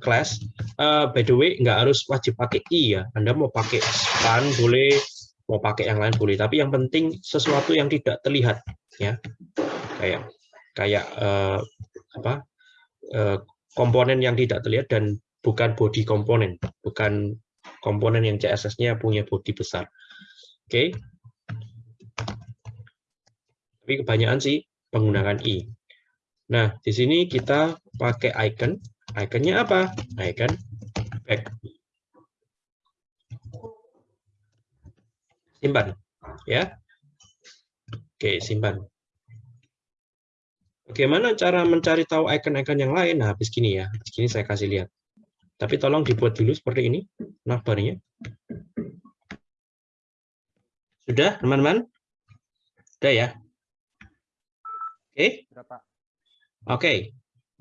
class. Eh, by the way, nggak harus wajib pakai i ya. Anda mau pakai span boleh, mau pakai yang lain boleh. Tapi yang penting sesuatu yang tidak terlihat ya, kayak kayak eh, apa eh, komponen yang tidak terlihat dan bukan body komponen, bukan komponen yang CSS-nya punya body besar. Oke. Tapi kebanyakan sih menggunakan i. Nah, di sini kita pakai icon. Iconnya apa? Icon back. Simpan, ya. Oke, simpan. Bagaimana cara mencari tahu icon-icon yang lain? Nah, habis gini ya. Habis gini saya kasih lihat. Tapi tolong dibuat dulu seperti ini navbarnya. Sudah, teman-teman? Sudah ya? Oke? Oke.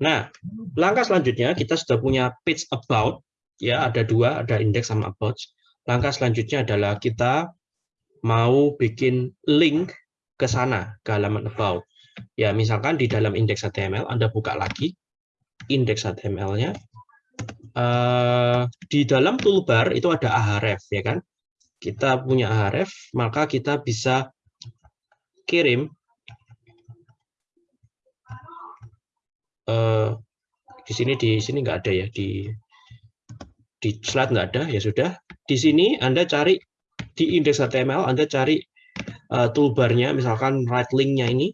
Nah, langkah selanjutnya kita sudah punya page about ya, ada dua, ada index sama about. Langkah selanjutnya adalah kita mau bikin link ke sana, ke halaman about. Ya, misalkan di dalam index HTML Anda buka lagi index HTML-nya. Uh, di dalam toolbar itu ada ahref ya kan? Kita punya ahref, maka kita bisa kirim uh, di sini di sini nggak ada ya di di slide nggak ada ya sudah di sini anda cari di index HTML anda cari uh, toolbarnya misalkan right linknya ini.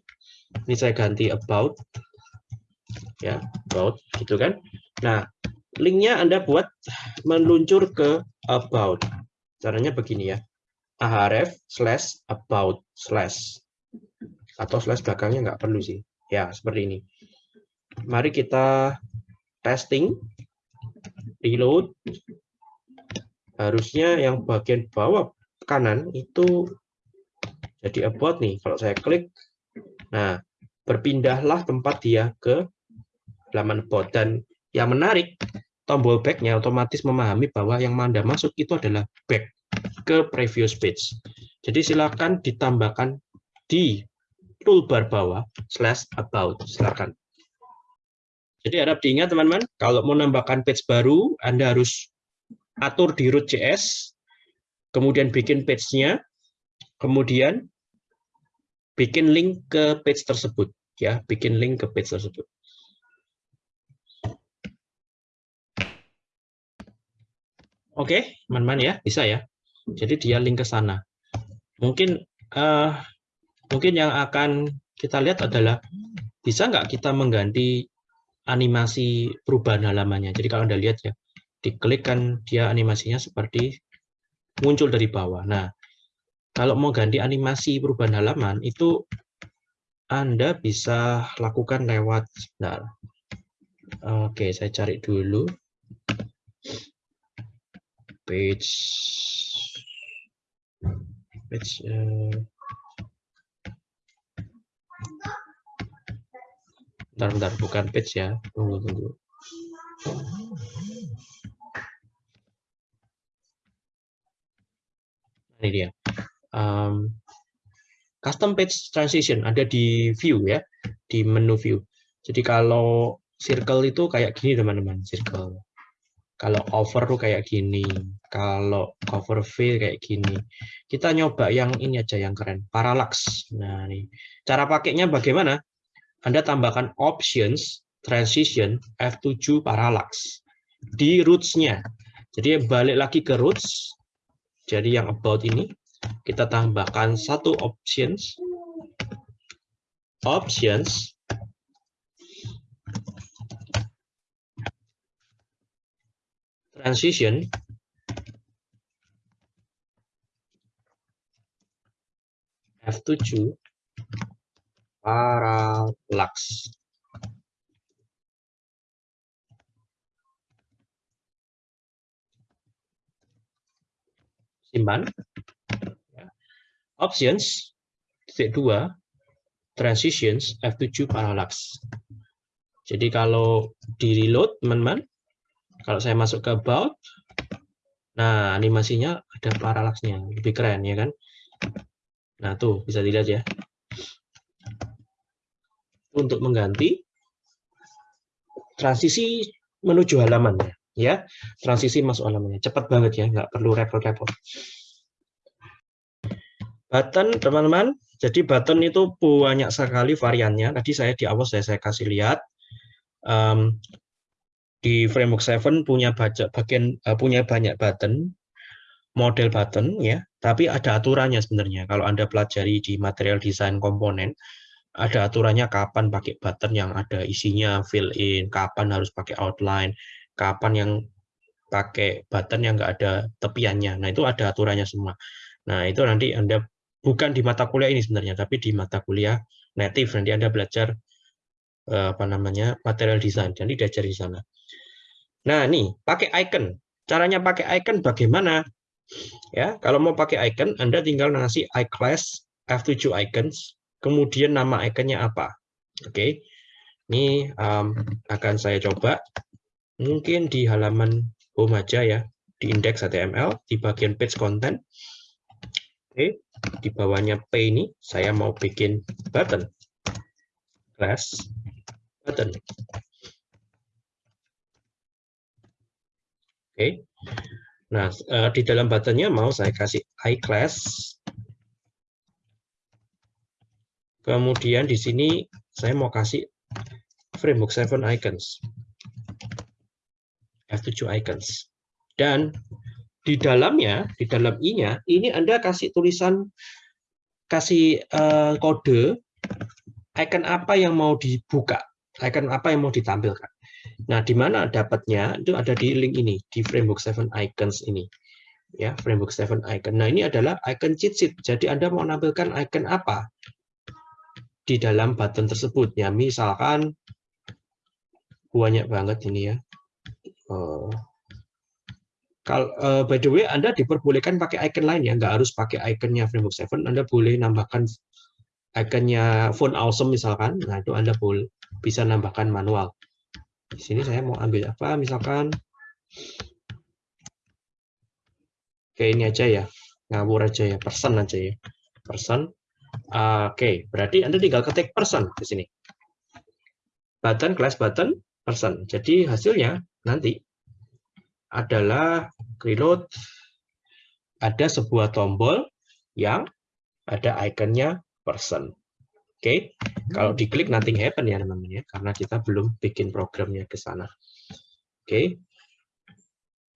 Ini saya ganti about. Ya about gitu kan. Nah linknya anda buat meluncur ke about. Caranya begini ya. Ahref slash about slash. Atau slash belakangnya nggak perlu sih. Ya seperti ini. Mari kita testing. Reload. Harusnya yang bagian bawah kanan itu jadi about nih. Kalau saya klik nah berpindahlah tempat dia ke halaman about dan yang menarik tombol backnya otomatis memahami bahwa yang Anda masuk itu adalah back ke previous page. Jadi silakan ditambahkan di toolbar bawah slash about. Silakan. Jadi harap diingat teman-teman, kalau mau nambahkan page baru, Anda harus atur di root.js, kemudian bikin page-nya, kemudian bikin link ke page tersebut. ya, Bikin link ke page tersebut. Oke, teman-teman ya, bisa ya. Jadi dia link ke sana. Mungkin uh, mungkin yang akan kita lihat adalah bisa nggak kita mengganti animasi perubahan halamannya. Jadi kalau Anda lihat ya, diklik kan dia animasinya seperti muncul dari bawah. Nah, kalau mau ganti animasi perubahan halaman, itu Anda bisa lakukan lewat, sebentar. Oke, saya cari dulu. Page, page, uh, Bentar, bentar, bukan page ya. Tunggu, tunggu. Ini dia. Um, custom page transition ada di view ya, di menu view. Jadi kalau circle itu kayak gini teman-teman, circle. Kalau over tuh kayak gini, kalau cover fill kayak gini. Kita nyoba yang ini aja yang keren, parallax. Nah, nih. Cara pakainya bagaimana? Anda tambahkan options, transition, F7 parallax di roots-nya. Jadi balik lagi ke roots, jadi yang about ini, kita tambahkan satu options, options, transition, F7, parallax simpan. Ya. options titik dua transitions F7 parallax. Jadi kalau di reload teman-teman kalau saya masuk ke about nah animasinya ada parallaxnya. Lebih keren ya kan? Nah tuh bisa dilihat ya. Untuk mengganti transisi menuju halaman. ya transisi masuk halamannya cepat banget ya nggak perlu repot-repot. Button teman-teman. Jadi button itu banyak sekali variannya. Tadi saya di awal saya, saya kasih lihat. Um, di framework 7 punya baca, bagian uh, punya banyak button model button ya. Tapi ada aturannya sebenarnya. Kalau anda pelajari di material desain komponen ada aturannya kapan pakai button yang ada isinya fill in kapan harus pakai outline kapan yang pakai button yang enggak ada tepiannya nah itu ada aturannya semua nah itu nanti anda bukan di mata kuliah ini sebenarnya, tapi di mata kuliah native nanti Anda belajar eh, apa namanya material design, jadi diajar di sana. Nah, nih pakai icon. Caranya pakai icon bagaimana? Ya, kalau mau pakai icon, Anda tinggal ngasih iClass F7 icons, kemudian nama iconnya apa. Oke, ini um, akan saya coba. Mungkin di halaman home aja ya, di index HTML, di bagian page content. Oke, di bawahnya P ini saya mau bikin button class button. Oke. Nah, eh, di dalam buttonnya mau saya kasih iClass. Kemudian di sini saya mau kasih framework 7 icons. F7 icons. Dan di dalamnya, di dalam i-nya, ini Anda kasih tulisan, kasih uh, kode, icon apa yang mau dibuka, icon apa yang mau ditampilkan. Nah, di mana dapatnya? Itu ada di link ini, di Framework 7 Icons ini. Ya, Framework 7 Icon. Nah, ini adalah icon cheat sheet. Jadi Anda mau menampilkan icon apa di dalam button tersebut. Ya, misalkan banyak banget ini ya. Oh, kalau uh, by the way, Anda diperbolehkan pakai icon lain ya, nggak harus pakai iconnya Framework 7. Anda boleh nambahkan iconnya Phone Awesome misalkan. Nah itu Anda boleh bisa nambahkan manual. Di sini saya mau ambil apa, misalkan kayak ini aja ya, ngawur aja ya, person aja ya, person. Uh, Oke, okay. berarti Anda tinggal ketik person di sini. Button, class button, person. Jadi hasilnya nanti adalah reload ada sebuah tombol yang ada ikonnya person. Oke, okay? kalau diklik nothing happen ya teman-teman ya, karena kita belum bikin programnya ke sana. Oke, okay.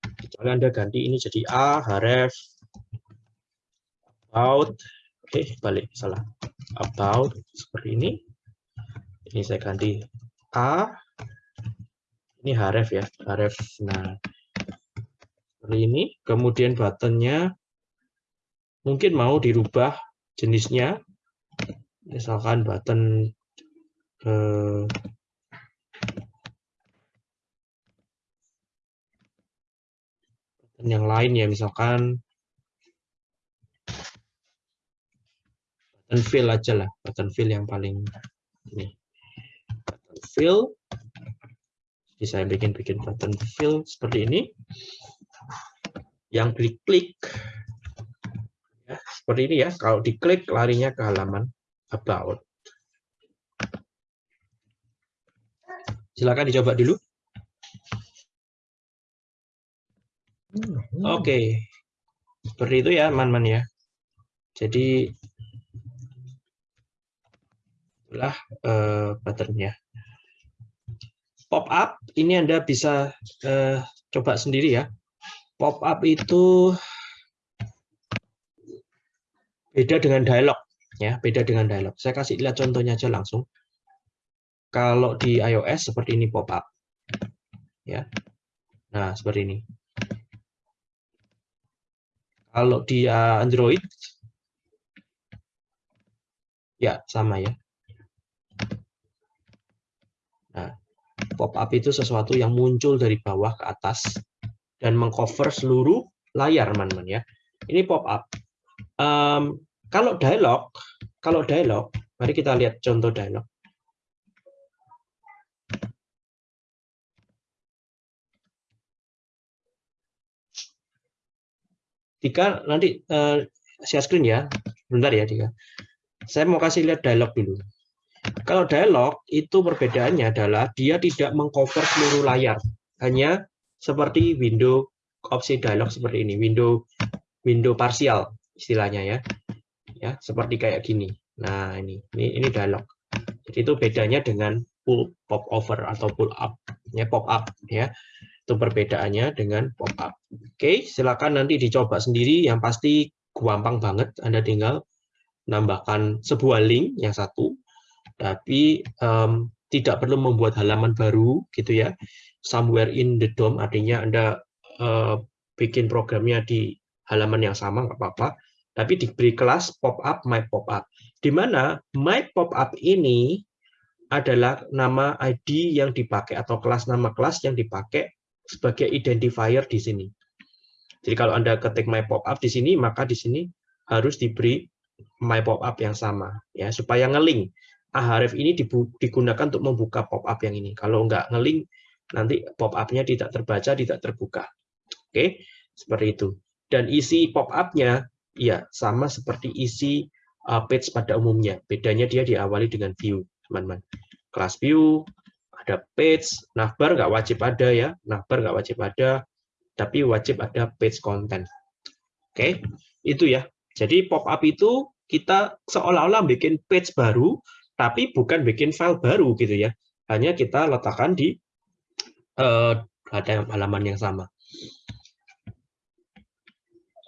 Kecuali Anda ganti ini jadi a, href, about, oke okay, balik salah, about seperti ini. Ini saya ganti a, ini href ya, href. Nah, seperti ini. Kemudian buttonnya mungkin mau dirubah jenisnya. Misalkan button eh, button yang lain ya, misalkan button fill aja lah, button fill yang paling ini. Button fill. Jadi saya bikin-bikin button fill seperti ini. Yang diklik ya, seperti ini ya. Kalau diklik larinya ke halaman about. Silakan dicoba dulu. Oke. Okay. seperti itu ya teman-teman ya. Jadi itulah uh, patternnya pop up ini anda bisa uh, coba sendiri ya. Pop up itu beda dengan dialog ya beda dengan dialog. Saya kasih lihat contohnya aja langsung. Kalau di iOS seperti ini pop up ya. Nah seperti ini. Kalau di uh, Android ya sama ya nah pop up itu sesuatu yang muncul dari bawah ke atas dan mengcover seluruh layar, teman-teman ya. Ini pop up. Um, kalau dialog, kalau dialog, mari kita lihat contoh dialog. Dika nanti uh, share screen ya, bentar ya Dika. Saya mau kasih lihat dialog dulu. Kalau dialog itu perbedaannya adalah dia tidak mengcover seluruh layar, hanya seperti window opsi dialog seperti ini, window window parsial istilahnya ya. Ya, seperti kayak gini. Nah, ini ini ini dialog. Jadi itu bedanya dengan pull pop over atau pull up ya pop up ya. Itu perbedaannya dengan pop up. Oke, silakan nanti dicoba sendiri yang pasti gampang banget. Anda tinggal nambahkan sebuah link yang satu tapi um, tidak perlu membuat halaman baru gitu ya. Somewhere in the DOM artinya Anda uh, bikin programnya di halaman yang sama nggak apa-apa tapi diberi kelas pop up my pop up di mana my pop up ini adalah nama ID yang dipakai atau kelas nama kelas yang dipakai sebagai identifier di sini. Jadi kalau Anda ketik my pop up di sini maka di sini harus diberi my pop up yang sama ya supaya ngelink Ahref ini digunakan untuk membuka pop up yang ini. Kalau nggak ngelink nanti pop up-nya tidak terbaca, tidak terbuka. Oke, seperti itu. Dan isi pop up-nya ya sama seperti isi uh, page pada umumnya. Bedanya dia diawali dengan view, teman-teman. Kelas view, ada page, navbar nggak wajib ada ya, navbar nggak wajib ada, tapi wajib ada page content. Oke, itu ya. Jadi pop up itu kita seolah-olah bikin page baru, tapi bukan bikin file baru gitu ya. Hanya kita letakkan di uh, halaman yang sama.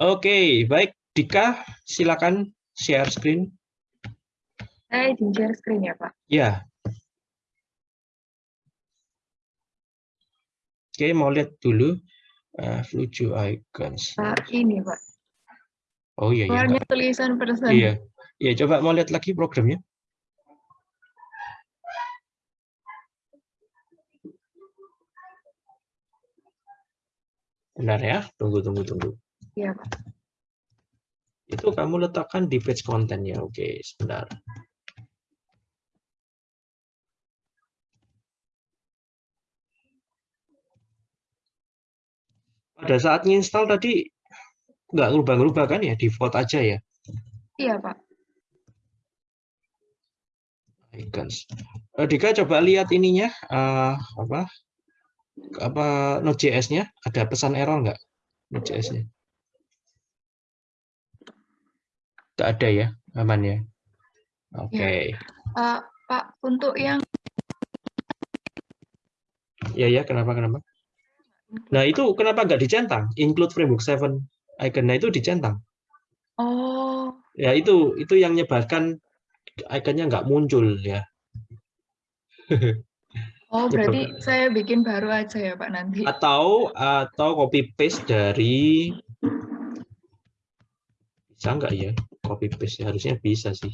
Oke, baik. Dika, silakan share screen. Saya izin share screen ya, Pak. Ya. Oke, mau lihat dulu uh, Flujo icons. Pak, ini, Pak. Oh iya, iya. Warna tulisan person. Iya. Iya, coba mau lihat lagi programnya. Benar ya? Tunggu, tunggu, tunggu. Iya, Pak. Itu kamu letakkan di page content ya. Oke, sebentar. Pada saat install tadi nggak ngubah-ngubah kan ya, default aja ya? Iya, Pak. Icons. Uh, Dika coba lihat ininya, uh, apa apa Node.js-nya, ada pesan error nggak Node.js-nya? Tidak ada ya, aman ya. Oke. Okay. Uh, Pak, untuk yang Ya ya, kenapa kenapa? Nah itu kenapa nggak dicentang? Include framework 7 icon, nah itu dicentang. Oh. Ya itu itu yang menyebabkan ikonnya nggak muncul ya. oh berarti saya bikin baru aja ya Pak nanti. Atau atau copy paste dari bisa nggak ya? Copy paste harusnya bisa sih.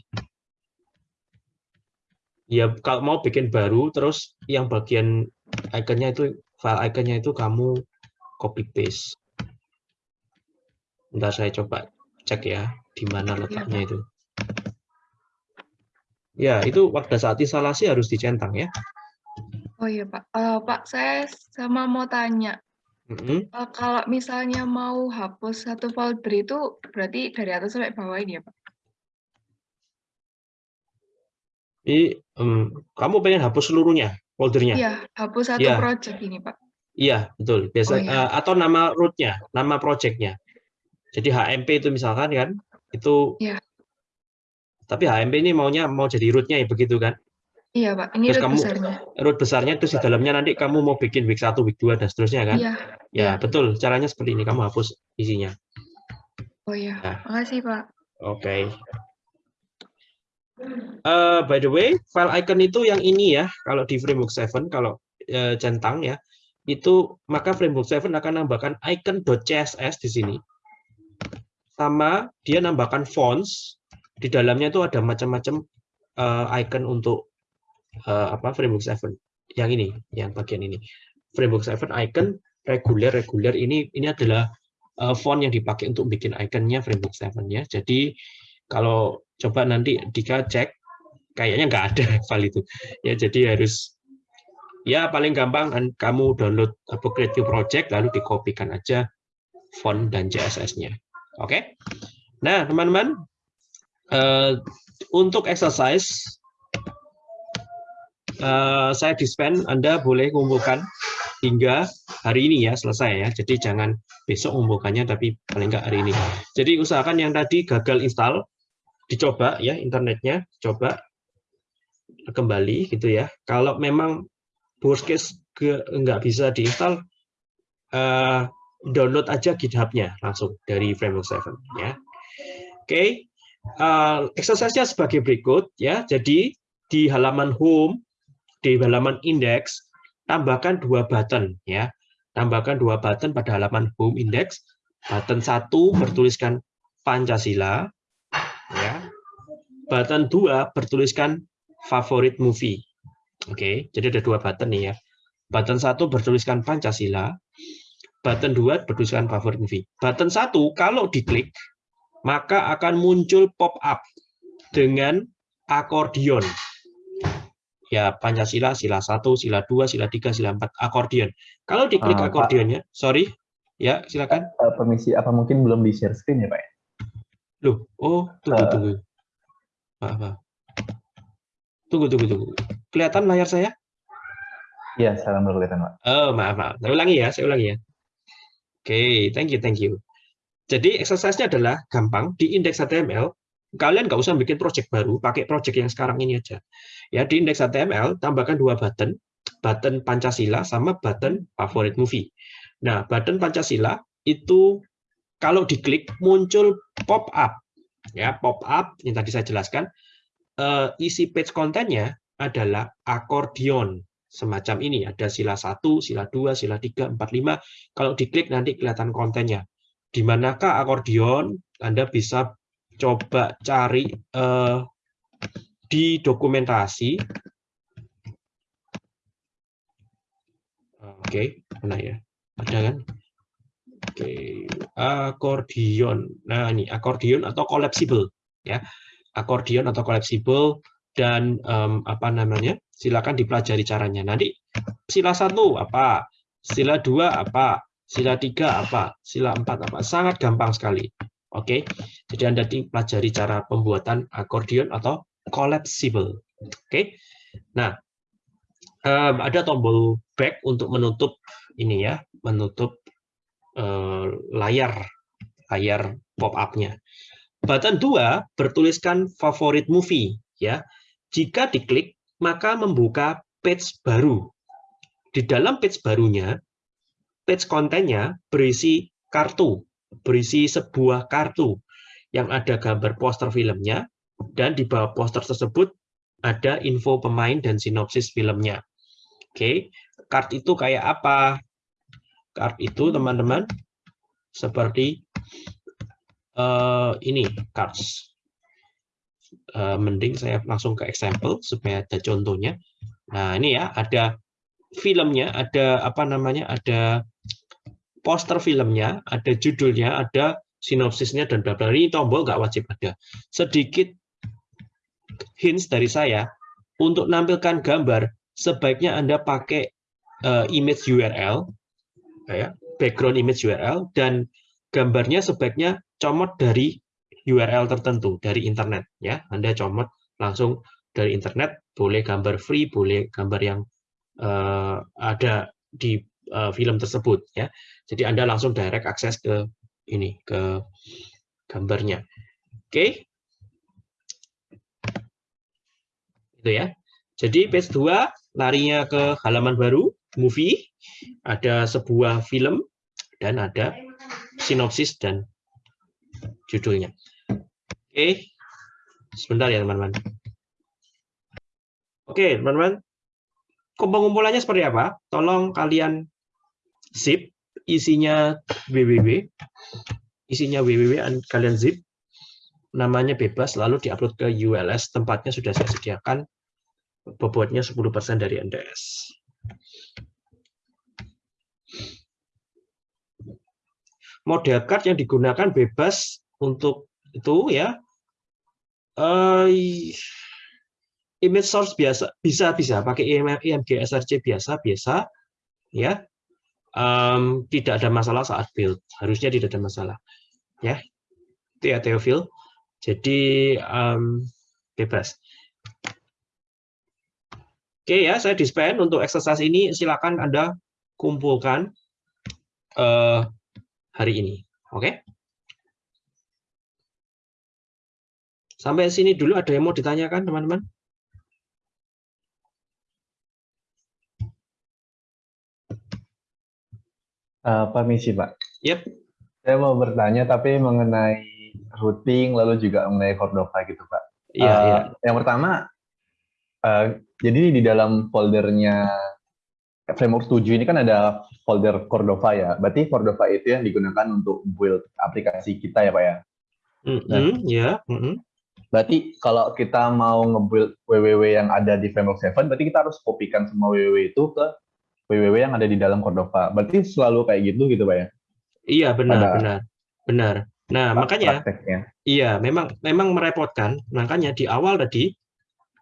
Ya kalau mau bikin baru terus yang bagian ikonnya itu file ikonnya itu kamu copy paste. Bentar saya coba cek ya di mana letaknya itu. Ya, itu pada saat instalasi harus dicentang ya. Oh iya Pak, uh, Pak saya sama mau tanya, mm -hmm. uh, kalau misalnya mau hapus satu folder itu berarti dari atas sampai bawah ini ya Pak? Jadi, um, kamu pengen hapus seluruhnya foldernya? Iya, hapus satu ya. project ini Pak. Iya, betul. Biasa oh, iya. uh, atau nama rootnya, nama projectnya. Jadi HMP itu misalkan kan, itu. Iya. Tapi HMP ini maunya mau jadi rootnya ya begitu kan? Iya Pak, ini terus root kamu, besarnya. Root besarnya terus di dalamnya nanti kamu mau bikin week 1, week 2 dan seterusnya kan? Iya. Ya betul, caranya seperti ini. Kamu hapus isinya. Oh iya, nah. makasih Pak. Oke. Okay. Uh, by the way, file icon itu yang ini ya, kalau di framework 7, kalau uh, centang ya, itu maka framework 7 akan nambahkan icon.css di sini. Sama dia nambahkan fonts, di dalamnya itu ada macam-macam uh, icon untuk uh, apa framework 7. Yang ini, yang bagian ini. Framework 7 icon reguler reguler ini ini adalah uh, font yang dipakai untuk bikin iconnya framework 7 ya. Jadi kalau coba nanti Dika cek kayaknya nggak ada file itu ya jadi harus ya paling gampang kamu download apa project lalu dikopikan aja font dan CSS-nya oke okay? nah teman-teman uh, untuk exercise uh, saya dispen Anda boleh kumpulkan hingga hari ini ya selesai ya. Jadi jangan besok mengumpulkannya tapi paling nggak hari ini. Jadi usahakan yang tadi gagal install dicoba ya internetnya, coba kembali gitu ya. Kalau memang worst case nggak bisa diinstal, uh, download aja GitHub-nya langsung dari Framework 7 ya. Oke, okay. uh, exercise-nya sebagai berikut ya. Jadi di halaman home, di halaman index tambahkan dua button ya. Tambahkan dua button pada halaman home index. Button satu bertuliskan Pancasila ya. Button dua bertuliskan favorit movie. Oke, jadi ada dua button nih ya. Button satu bertuliskan Pancasila, button dua bertuliskan favorit movie. Button satu kalau diklik maka akan muncul pop-up dengan akordion ya Pancasila, sila 1, sila 2, sila 3, sila 4, akordion. Kalau diklik Uh, Pak. akordionnya, sorry, ya silakan. Eh, permisi, apa mungkin belum di share screen ya Pak? Loh, oh tunggu Eh. tunggu. Maaf, maaf. Tunggu tunggu tunggu. Kelihatan layar saya? Iya, sekarang baru kelihatan Pak. Oh, maaf, maaf. Saya ulangi ya, saya ulangi ya. Oke, thank you, thank you. Jadi exercise-nya adalah gampang di indeks HTML. Kalian nggak usah bikin project baru, pakai project yang sekarang ini aja. Ya, di indeks HTML tambahkan dua button, button Pancasila sama button favorit movie. Nah, button Pancasila itu kalau diklik muncul pop up. Ya, pop up yang tadi saya jelaskan eh, isi page kontennya adalah akordion semacam ini ada sila 1, sila 2, sila 3, 4, 5. Kalau diklik nanti kelihatan kontennya. Di manakah akordion? Anda bisa coba cari eh, di dokumentasi. Oke, mana ya? Ada kan? Oke, akordion. Nah, ini akordion atau collapsible ya. Akordion atau collapsible dan em, apa namanya? Silakan dipelajari caranya. Nanti sila satu apa? Sila dua apa? Sila tiga apa? Sila empat apa? Sangat gampang sekali. Oke, jadi Anda pelajari cara pembuatan akordion atau collapsible. Oke, nah em, ada tombol back untuk menutup ini ya, menutup eh, layar layar pop-up-nya. Button 2 bertuliskan favorit movie ya. Jika diklik maka membuka page baru. Di dalam page barunya, page kontennya berisi kartu, berisi sebuah kartu yang ada gambar poster filmnya dan di bawah poster tersebut ada info pemain dan sinopsis filmnya. Oke, card itu kayak apa? Card itu teman-teman seperti eh, ini cards. Eh, mending saya langsung ke example supaya ada contohnya. Nah ini ya ada filmnya, ada apa namanya, ada poster filmnya, ada judulnya, ada sinopsisnya dan bla bla. Ini tombol nggak wajib ada. Sedikit hints dari saya untuk nampilkan gambar sebaiknya Anda pakai eh, image URL ya, background image URL dan gambarnya sebaiknya comot dari URL tertentu dari internet ya. Anda comot langsung dari internet, boleh gambar free, boleh gambar yang eh, ada di eh, film tersebut ya. Jadi Anda langsung direct akses ke ini ke gambarnya. Oke. Itu ya. Jadi page 2 larinya ke halaman baru, movie, ada sebuah film dan ada sinopsis dan judulnya. Oke. Sebentar ya, teman-teman. Oke, teman-teman. Pengumpulannya seperti apa? Tolong kalian zip isinya www. Isinya www kalian zip. Namanya bebas lalu diupload ke ULS. Tempatnya sudah saya sediakan. Bobotnya 10% dari NDS. Model card yang digunakan bebas untuk itu ya. Eh, image source biasa bisa bisa pakai IMG SRC biasa biasa ya. Em, tidak ada masalah saat build. Harusnya tidak ada masalah. Ya. Itu ya Theophil. Jadi em, bebas. Oke ya, saya dispen untuk exercise ini silakan Anda kumpulkan eh, hari ini. Oke? Sampai sini dulu ada yang mau ditanyakan, teman-teman? Eh, permisi Pak. Yep. Saya mau bertanya tapi mengenai routing lalu juga mengenai Cordova gitu Pak. Iya, Eh, iya. Yang pertama, eh, jadi di dalam foldernya framework 7 ini kan ada folder Cordova ya. Berarti Cordova itu yang digunakan untuk build aplikasi kita ya Pak ya. Mm-mm, ya, mm-mm. Berarti kalau kita mau nge-build WWW yang ada di framework 7, berarti kita harus kopikan semua WWW itu ke WWW yang ada di dalam Cordova. Berarti selalu kayak gitu gitu Pak ya? Iya, benar, Pada- benar. Benar. Nah, makanya Prakteknya. Iya, memang memang merepotkan. Makanya di awal tadi,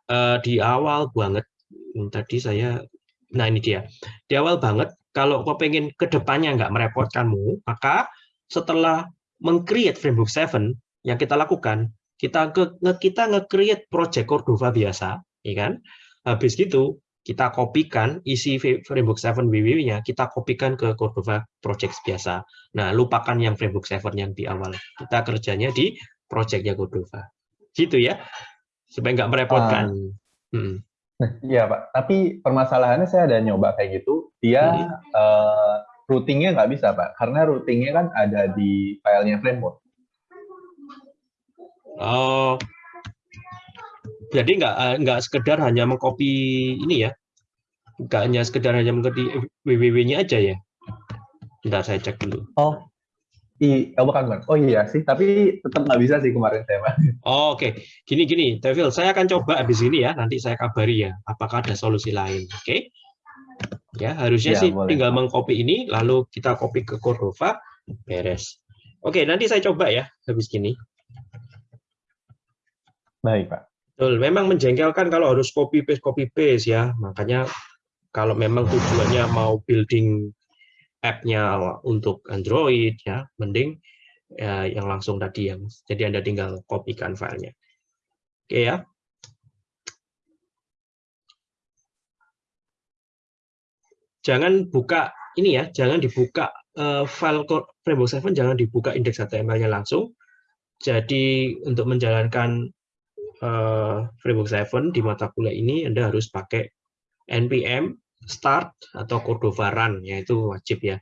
eh, di awal banget, hmm, tadi saya, nah ini dia, di awal banget, kalau kau pengen ke depannya nggak merepotkanmu, maka setelah meng-create Framework 7, yang kita lakukan, kita nge- kita nge-create project Cordova biasa, ya kan? Habis gitu, kita kopikan isi Framework 7 WWW-nya, kita kopikan ke Cordova project biasa. Nah, lupakan yang Framework 7 yang di awal. Kita kerjanya di projectnya Cordova. Gitu ya, supaya nggak merepotkan. Hmm. Iya Pak, tapi permasalahannya saya ada nyoba kayak gitu, dia eh, routingnya nggak bisa Pak, karena routingnya kan ada di filenya framework. Oh, jadi nggak eh, nggak sekedar hanya mengcopy ini ya, nggak hanya sekedar hanya mengcopy www-nya aja ya. Bentar saya cek dulu. Oh, i, oh bukan bukan. Oh iya sih, tapi tetap nggak bisa sih kemarin saya. Oh, Oke, gini gini, Devil, saya akan coba habis ini ya, nanti saya kabari ya, apakah ada solusi lain. Oke? Ya, harusnya Ya, sih boleh, tinggal mengcopy ini, lalu kita copy ke Cordova, beres. Oke, nanti saya coba ya, habis gini. Baik Pak. Betul, memang menjengkelkan kalau harus copy paste copy paste ya. Makanya kalau memang tujuannya mau building app-nya untuk Android ya, mending ya, yang langsung tadi yang jadi Anda tinggal kopikan filenya. Oke ya. Jangan buka ini ya, jangan dibuka eh, file framework 7 jangan dibuka indeks HTML-nya langsung. Jadi untuk menjalankan eh, framework 7 di mata kuliah ini Anda harus pakai npm start atau Cordova run ya itu wajib ya.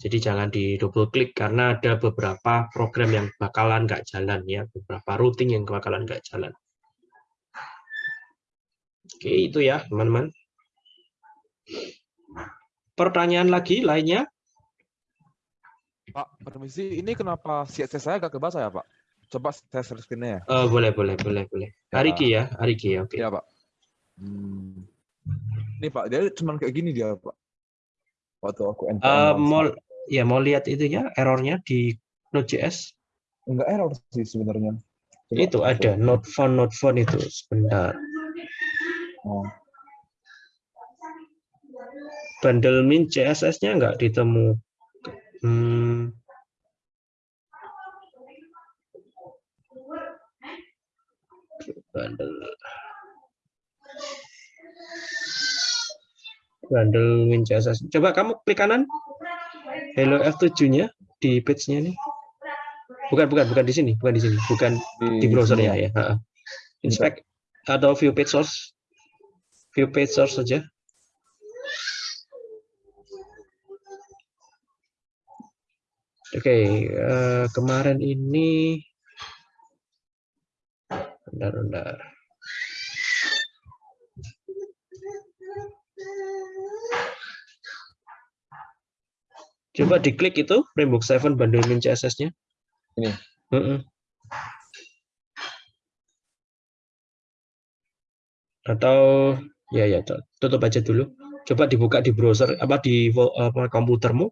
Jadi jangan di double klik karena ada beberapa program yang bakalan nggak jalan ya, beberapa routing yang bakalan nggak jalan. Oke, itu ya, teman-teman. Pertanyaan lagi lainnya? Pak, permisi, ini kenapa CSS saya agak kebaca ya, Pak? Coba saya share screen-nya ya. Eh, boleh, boleh, boleh, boleh. Ya. Ariki ya, Ariki ya, oke. Iya, Pak. Hmm. Ini, Pak, dia cuma kayak gini dia, Pak. Waktu aku Eh, launch, mau ya mau lihat itunya errornya di Node.js Enggak error sih sebenarnya. Coba itu ada not found not found itu sebentar Oh. bundle min CSS-nya nggak ditemu hmm. Bundle min CSS coba kamu klik kanan. Hello F7-nya di page-nya nih bukan bukan bukan di sini bukan di sini bukan di browser ya ya. Inspect atau view page source. View page source saja. Oke eh, kemarin ini bentar bentar. Coba diklik itu framework 7 bundle min CSS-nya Ini. Heeh. atau ya ya tu- tutup aja dulu. Coba dibuka di browser apa di apa komputermu.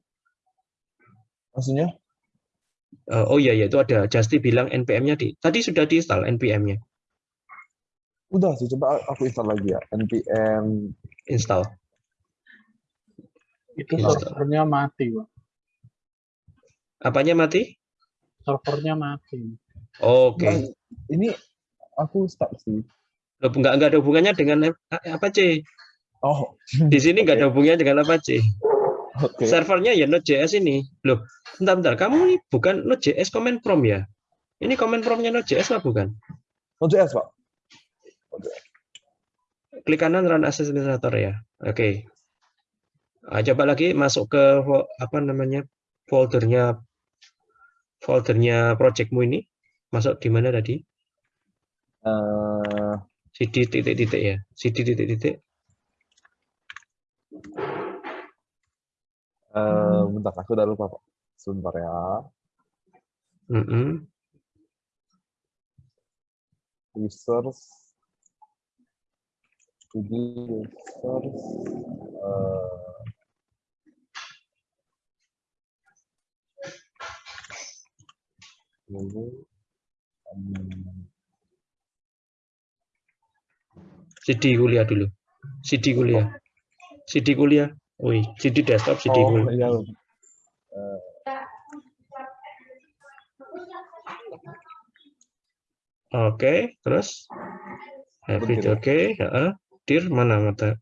Maksudnya? Eh, oh iya ya itu ada. Justy bilang npm-nya di tadi sudah diinstal npm-nya Udah sih, coba aku install lagi ya. npm install Itu Install. servernya mati, Pak. apanya mati Servernya mati. oke Enggak, ini aku start sih. Loh, nggak nggak ada hubungannya dengan apa C Oh, di sini nggak ada hubungannya dengan apa C Oke. servernya ya Node.js ini. Loh, bentar, bentar. Kamu ini bukan Node.js comment from ya? Ini comment from-nya Node.js lah bukan? Node.js, Pak. Klik kanan run as administrator ya. Oke. Ah, coba lagi masuk ke apa namanya foldernya foldernya projectmu ini. Masuk di mana tadi? Eh, CD titik-titik ya. CD titik-titik. Eh, bentar, aku udah lupa, Pak. Sebentar ya. Mm-mm. Resource. Eh, Lalu, hmm, CD kuliah dulu. CD kuliah. CD kuliah. Wih, CD desktop, CD oh, kuliah. iya. Oke, terus hybrid Bentar ya. oke, heeh. Dir mana mata?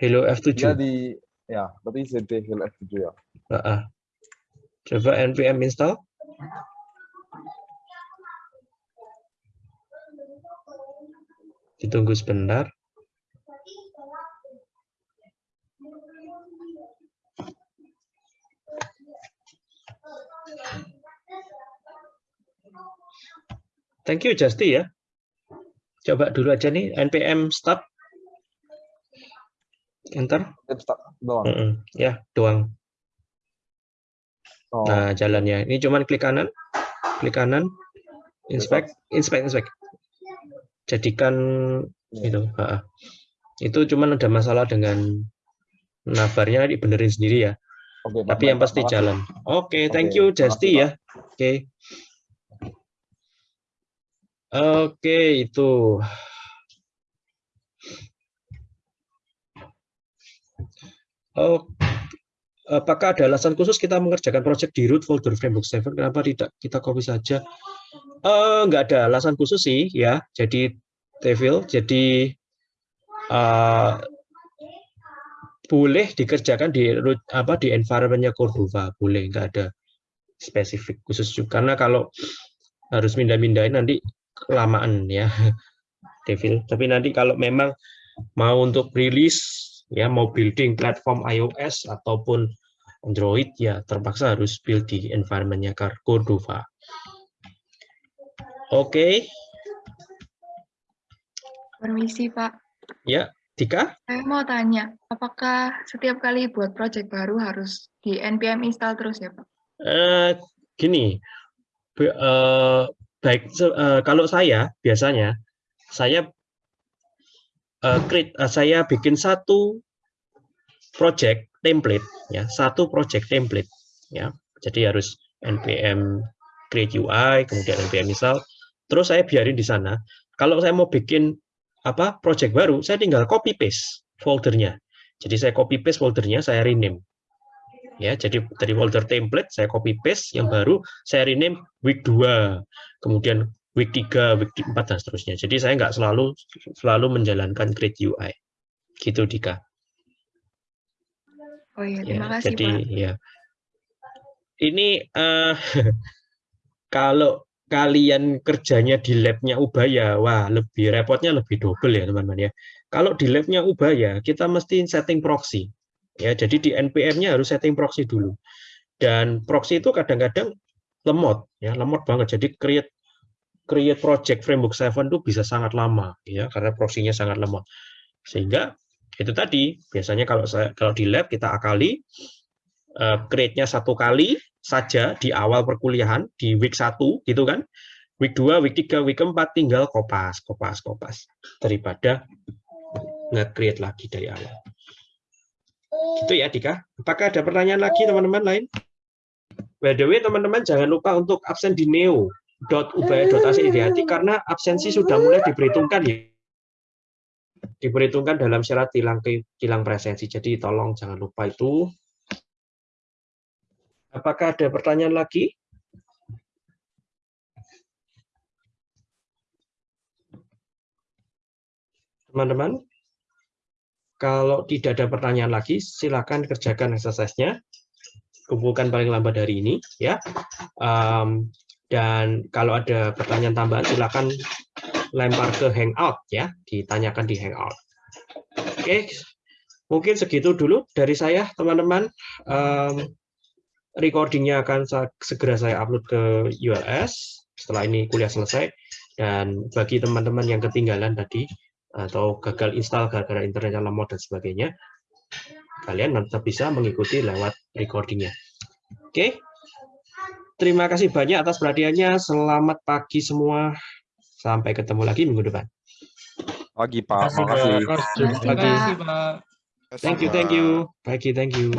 Hello F7. Dia di, ya, berarti CD Hill F7 ya. Heeh. Coba npm install. Ditunggu sebentar. Thank you Justy ya. Coba dulu aja nih npm start. Enter. Doang. Mm-mm. Ya, doang. Oh, Nah, jalannya. Ini cuman klik kanan, klik kanan, inspect, inspect, inspect. Jadikan Iya. itu. ha-ha. Itu cuman ada masalah dengan nabarnya dibenerin sendiri ya. oke, Pak. Tapi yang pasti jalan. Oke, thank Oke, you Pak. ya. Oke. Oke, itu. Oh, apakah ada alasan khusus kita mengerjakan project di root folder framework 7? Kenapa tidak kita copy saja? Nggak ada alasan khusus sih ya. Jadi Devil, jadi eh, boleh dikerjakan di root apa di environmentnya Cordova, boleh nggak ada spesifik khusus juga. Karena kalau harus mindah-mindahin nanti kelamaan ya, Devil. Tapi nanti kalau memang mau untuk rilis ya mau building platform iOS ataupun Android ya terpaksa harus build di environmentnya Cordova. Oke, Permisi, Pak. ya Dika. Saya mau tanya, apakah setiap kali buat project baru harus di npm install terus ya, Pak? Eh, gini, eh, baik eh, kalau saya biasanya saya eh, create, eh, saya bikin satu project template ya, satu project template ya. Jadi harus npm create UI, kemudian npm install, terus saya biarin di sana. Kalau saya mau bikin apa project baru, saya tinggal copy paste foldernya. Jadi saya copy paste foldernya, saya rename ya jadi dari folder template saya copy paste yang baru saya rename week 2 kemudian week 3 week 4 dan seterusnya. Jadi saya nggak selalu selalu menjalankan create UI gitu Dika. Oh iya, ya terima kasih, jadi Pak. ya. Ini eh, kalau kalian kerjanya di labnya Ubaya wah lebih repotnya lebih double ya teman-teman ya. Kalau di labnya Ubaya kita mesti setting proxy. Ya jadi di npm-nya harus setting proxy dulu. Dan proxy itu kadang-kadang lemot ya lemot banget. Jadi create create project framework 7 itu bisa sangat lama ya karena proxy-nya sangat lemot sehingga itu tadi biasanya kalau saya kalau di lab kita akali eh, create-nya satu kali saja di awal perkuliahan di week 1 gitu kan week 2 week 3 week 4 tinggal kopas kopas kopas daripada nge-create lagi dari awal Gitu ya, Dika. Apakah ada pertanyaan lagi teman-teman lain? By the way, teman-teman jangan lupa untuk absen di neo.ubaya.ac hati karena absensi sudah mulai diperhitungkan ya. Diperhitungkan dalam syarat tilang tilang presensi. Jadi tolong jangan lupa itu. Apakah ada pertanyaan lagi? Teman-teman? kalau tidak ada pertanyaan lagi, silakan kerjakan exercise-nya. Kumpulkan paling lambat hari ini, ya. Um, dan kalau ada pertanyaan tambahan, silakan lempar ke Hangout, ya. Ditanyakan di Hangout. Oke, mungkin segitu dulu dari saya, teman-teman. Um, recordingnya akan segera saya upload ke ULS setelah ini kuliah selesai. Dan bagi teman-teman yang ketinggalan tadi, atau gagal install gara-gara internetnya lemot dan sebagainya, kalian tetap bisa mengikuti lewat recordingnya. Oke, terima kasih banyak atas perhatiannya. Selamat pagi semua. Sampai ketemu lagi minggu depan. Pagi Pak. Pak. Pagi. Terima kasih, Pak. Thank you, thank you. Pagi, thank you.